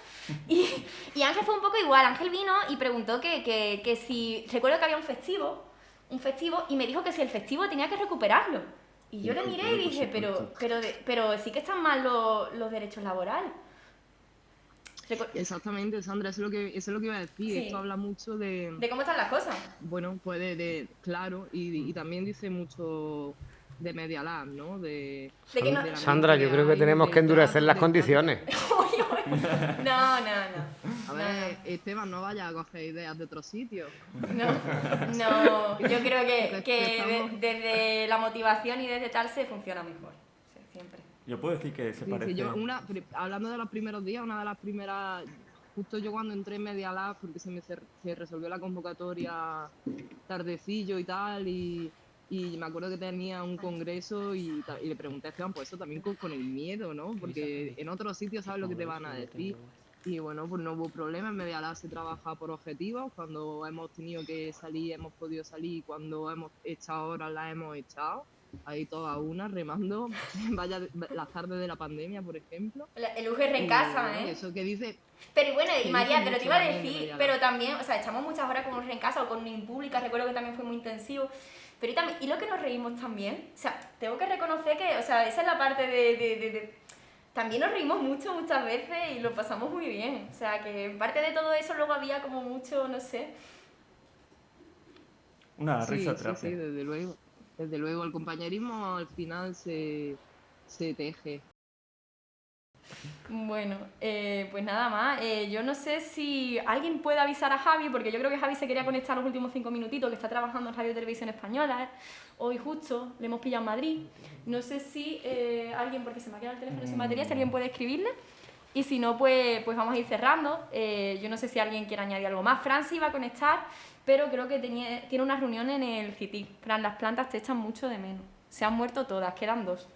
Y, y Ángel fue un poco igual. Ángel vino y preguntó que, que, que si... Recuerdo que había un festivo un festivo y me dijo que si el festivo tenía que recuperarlo. Y yo le miré y dije, pero, pero, pero sí que están mal los, los derechos laborales.
Exactamente, Sandra, eso es lo que, eso es lo que iba a decir. Esto habla mucho de.
De cómo están las cosas.
Bueno, pues de, claro, y, y, también dice mucho de Media Lab, ¿no? De,
Sandra, yo creo que tenemos que endurecer las condiciones.
no, no, no.
A ver, Esteban, no vaya a coger ideas de otro sitio.
No, no, yo creo que, que desde la motivación y desde tal se funciona mejor, siempre.
Yo puedo decir que se parece...
una, hablando de los primeros días, una de las primeras justo yo cuando entré en Media Lab, porque se me se resolvió la convocatoria tardecillo y tal, y, y me acuerdo que tenía un congreso y, le pregunté a Esteban, pues eso también con, el miedo, ¿no? Porque en otros sitios sabes lo que te van a decir. Y bueno, pues no hubo problema, en Media se trabaja por objetivos, cuando hemos tenido que salir hemos podido salir, cuando hemos echado horas las hemos echado, ahí todas una remando, vaya las tardes de la pandemia, por ejemplo.
El UGR en casa, ¿eh?
Eso que dice...
Pero bueno, y María, te lo iba a decir, pero también, o sea, echamos muchas horas con UGR en casa o con un pública, recuerdo que también fue muy intensivo. Pero y, también, y lo que nos reímos también, o sea, tengo que reconocer que, o sea, esa es la parte de, de, de, también nos reímos mucho muchas veces y lo pasamos muy bien. O sea, que en parte de todo eso luego había como mucho, no sé.
Una risa sí,
sí, desde luego. Desde luego, el compañerismo al final se, se teje.
Bueno, eh, pues nada más. Eh, yo no sé si alguien puede avisar a Javi, porque yo creo que Javi se quería conectar los últimos cinco minutitos, que está trabajando en Radio Televisión Española. Hoy justo le hemos pillado en Madrid. No sé si eh, alguien, porque se me ha quedado el teléfono sin batería, si alguien puede escribirle. Y si no, pues, pues vamos a ir cerrando. yo no sé si alguien quiere añadir algo más. Fran sí va a conectar, pero creo que tenía, tiene una reunión en el CITI. Fran, las plantas te echan mucho de menos. Se han muerto todas, quedan dos.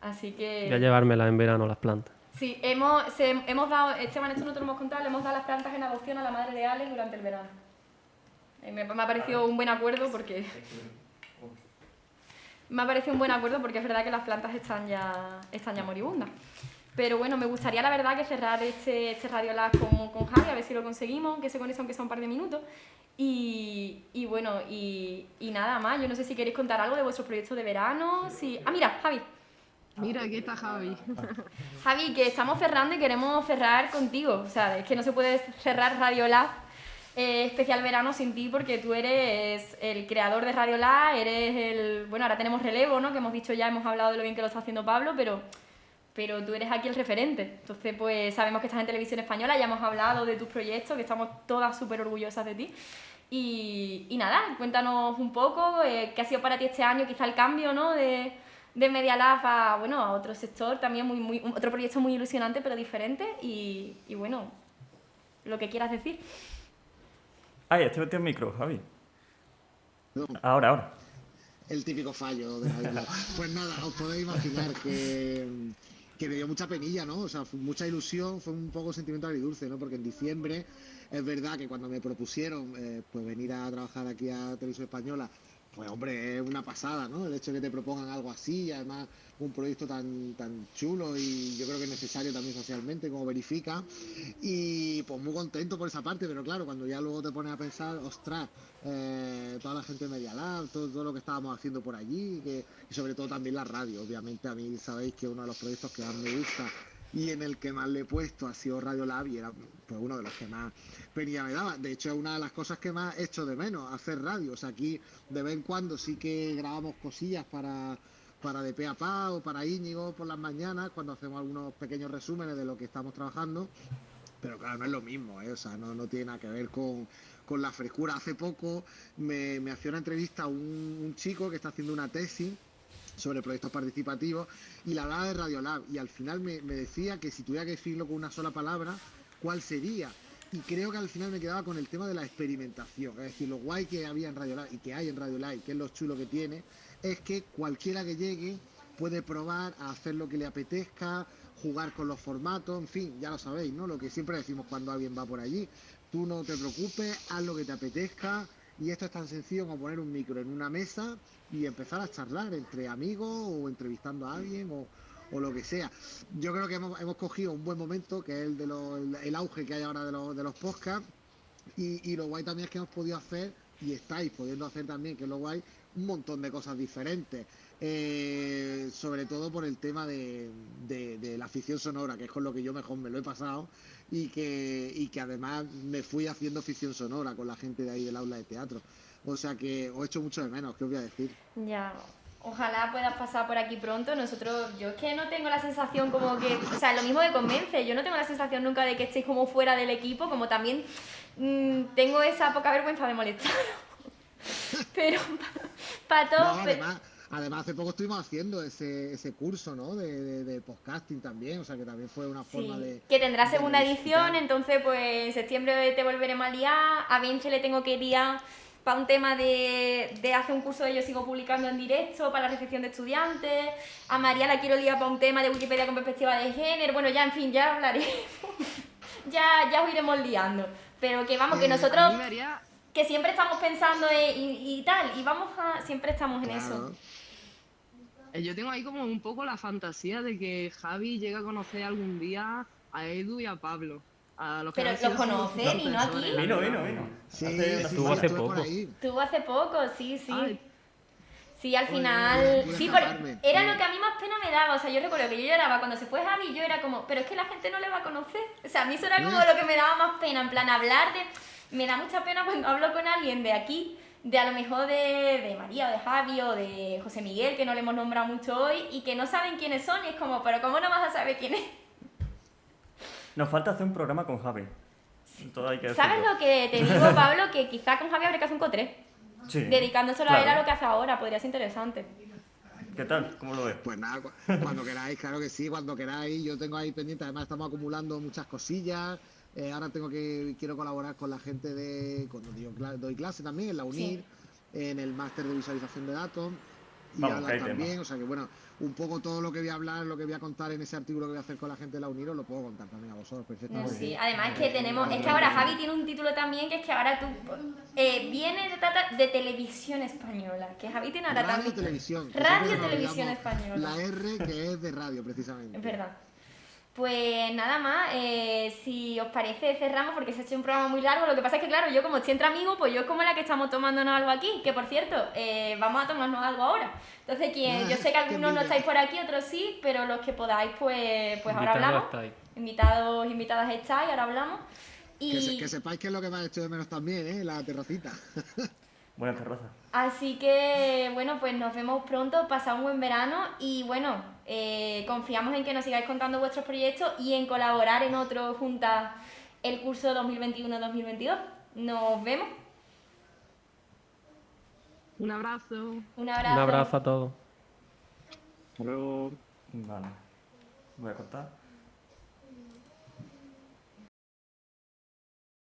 Así que...
Voy a llevármelas en verano las plantas.
Sí, hemos, hemos dado, Esteban, esto no te lo hemos contado, le hemos dado las plantas en adopción a la madre de Alex durante el verano. Eh, me, me, ha parecido un buen acuerdo porque... me ha parecido un buen acuerdo porque es verdad que las plantas están ya, están ya moribundas. Pero bueno, me gustaría la verdad que cerrar este, este Radio Lab con, con Javi, a ver si lo conseguimos, que se conecte aunque sea un par de minutos. Y, y bueno, y, y, nada más, yo no sé si queréis contar algo de vuestros proyectos de verano. Si... Ah, mira, Javi.
Mira, aquí está Javi.
Javi, que estamos cerrando y queremos cerrar contigo. O sea, es que no se puede cerrar Radio Lab eh, especial verano sin ti porque tú eres el creador de Radio Lab, eres el... Bueno, ahora tenemos relevo, ¿no? Que hemos dicho ya, hemos hablado de lo bien que lo está haciendo Pablo, pero pero tú eres aquí el referente. Entonces, pues sabemos que estás en televisión española, ya hemos hablado de tus proyectos, que estamos todas súper orgullosas de ti. Y, y, nada, cuéntanos un poco eh, qué ha sido para ti este año, quizá el cambio ¿no? de, de Media Lab a, bueno, a otro sector, también muy, muy, otro proyecto muy ilusionante pero diferente. Y, y bueno, lo que quieras decir.
Ay, este metido el micro, Javi. Ahora, ahora.
El típico fallo de Lab. pues nada, os podéis imaginar que que me dio mucha penilla, ¿no? O sea, fue mucha ilusión, fue un poco sentimiento agridulce, ¿no? Porque en diciembre es verdad que cuando me propusieron eh, pues venir a trabajar aquí a Televisión Española, pues hombre, es una pasada, ¿no? El hecho de que te propongan algo así, además un proyecto tan, tan chulo y yo creo que es necesario también socialmente, como verifica. Y pues muy contento por esa parte, pero claro, cuando ya luego te pones a pensar, ostras, eh, toda la gente de Media Lab, todo, lo que estábamos haciendo por allí, y sobre todo también la radio, obviamente a mí sabéis que uno de los proyectos que más me gusta y en el que más le he puesto ha sido Radio Lab y era pues, uno de los que más venía me daba. De hecho, es una de las cosas que más he hecho de menos, hacer radio. O sea, aquí de vez en cuando sí que grabamos cosillas para, para de a pa o para Íñigo por las mañanas, cuando hacemos algunos pequeños resúmenes de lo que estamos trabajando. Pero claro, no es lo mismo, ¿eh? o sea, no, no tiene nada que ver con, con la frescura. Hace poco me, me hacía una entrevista a un, chico que está haciendo una tesis sobre proyectos participativos y la hablaba de Radiolab y al final me, decía que si tuviera que decirlo con una sola palabra, ¿cuál sería? Y creo que al final me quedaba con el tema de la experimentación, es decir, lo guay que había en Radiolab y que hay en Radiolab y que es lo chulo que tiene, es que cualquiera que llegue puede probar a hacer lo que le apetezca, jugar con los formatos, en fin, ya lo sabéis, ¿no? Lo que siempre decimos cuando alguien va por allí. Tú no te preocupes, haz lo que te apetezca, y esto es tan sencillo como poner un micro en una mesa y empezar a charlar entre amigos o entrevistando a alguien o, o lo que sea. Yo creo que hemos, hemos, cogido un buen momento, que es el, de lo, el, auge que hay ahora de, lo, de los podcasts, y, y, lo guay también es que hemos podido hacer, y estáis pudiendo hacer también, que es lo guay, un montón de cosas diferentes. Eh, sobre todo por el tema de, de, la afición sonora, que es con lo que yo mejor me lo he pasado, y que, y que además me fui haciendo ficción sonora con la gente de ahí del aula de teatro. O sea que os he hecho mucho de menos, ¿qué os voy a decir?
Ya, ojalá puedas pasar por aquí pronto. Nosotros, yo es que no tengo la sensación como que, o sea, lo mismo de convence, yo no tengo la sensación nunca de que estéis como fuera del equipo, como también mmm, tengo esa poca vergüenza de molestar. Pero para todos...
No, además, Además, hace poco estuvimos haciendo ese, ese curso, ¿no? De, de, de, podcasting también, o sea que también fue una forma
sí,
de...
Que tendrá segunda edición, entonces pues en septiembre te volveremos a liar, a Vince le tengo que liar para un tema de, de hacer un curso de yo sigo publicando en directo para la recepción de estudiantes, a María la quiero liar para un tema de Wikipedia con perspectiva de género, bueno, ya en fin, ya hablaremos, ya, ya os iremos liando, pero que vamos, que
Eh,
nosotros que siempre estamos pensando en, y, y tal, y vamos a, siempre estamos en eso.
Eh, Yo tengo ahí como un poco la fantasía de que Javi llegue a conocer algún día a Edu y a Pablo. A los que
Pero los
sus
conoce, vino aquí.
Vino, vino, vino.
Sí,
Hace-
sí,
estuvo
sí,
hace poco.
ahí.
Tuvo hace poco, sí, sí.
Ay,
Sí, al final. Sí, porque era lo que a mí más pena me daba. O sea, yo recuerdo que yo lloraba cuando se fue Javi, yo era como, pero es que la gente no le va a conocer. O sea, a mí eso era como lo que me daba más pena. En plan, hablar de. Me da mucha pena cuando hablo con alguien de aquí, de a lo mejor de, de María o de Javi o de José Miguel, que no le hemos nombrado mucho hoy, y que no saben quiénes son. Y es como, pero ¿cómo no vas a saber quién es?
Nos falta hacer un programa con Javi. Todo hay que
¿Sabes
decirlo.
lo que te digo, Pablo? Que quizá con Javi habría que hacer un cotré.
Sí.
Dedicándoselo a él a
Claro.
lo que hace ahora, podría ser interesante.
¿Qué tal? ¿Cómo lo ves?
Pues nada, cu- cuando queráis, claro que sí, cuando queráis. Yo tengo ahí pendiente, además estamos acumulando muchas cosillas. Eh, ahora tengo que quiero colaborar con la gente de cuando digo cla- doy clase también en la UNIR, en el máster de visualización de datos y
Vamos,
hablar
que hay
también,
tema.
o sea que bueno, un poco todo lo que voy a hablar, lo que voy a contar en ese artículo que voy a hacer con la gente de la UNIR, os lo puedo contar también a vosotros perfectamente.
sí, además es que tenemos, es que ahora Javi tiene un título también que es que ahora tú eh, viene de, de televisión española, que Javi tiene ahora
Radio
también
televisión.
Radio Televisión Española.
La R que es de radio precisamente.
Es verdad. Pues nada más, eh, si os parece cerramos porque se ha hecho un programa muy largo. Lo que pasa es que claro, yo como estoy entre amigos, pues yo como la que estamos tomándonos algo aquí, que por cierto, eh, vamos a tomarnos algo ahora. Entonces, quien, yo sé que algunos no estáis por aquí, otros sí, pero los que podáis, pues, pues ahora hablamos. Invitados, invitadas estáis, ahora hablamos.
Y... Que, sepáis que es lo que me ha hecho de menos también, ¿eh? la terracita.
Buena terraza.
Así que, bueno, pues nos vemos pronto, pasad un buen verano y bueno, eh, confiamos en que nos sigáis contando vuestros proyectos y en colaborar en otro juntas el curso 2021-2022. Nos vemos.
Un abrazo.
Un abrazo.
Un abrazo a todos.
Hasta luego.
Vale. Voy a contar.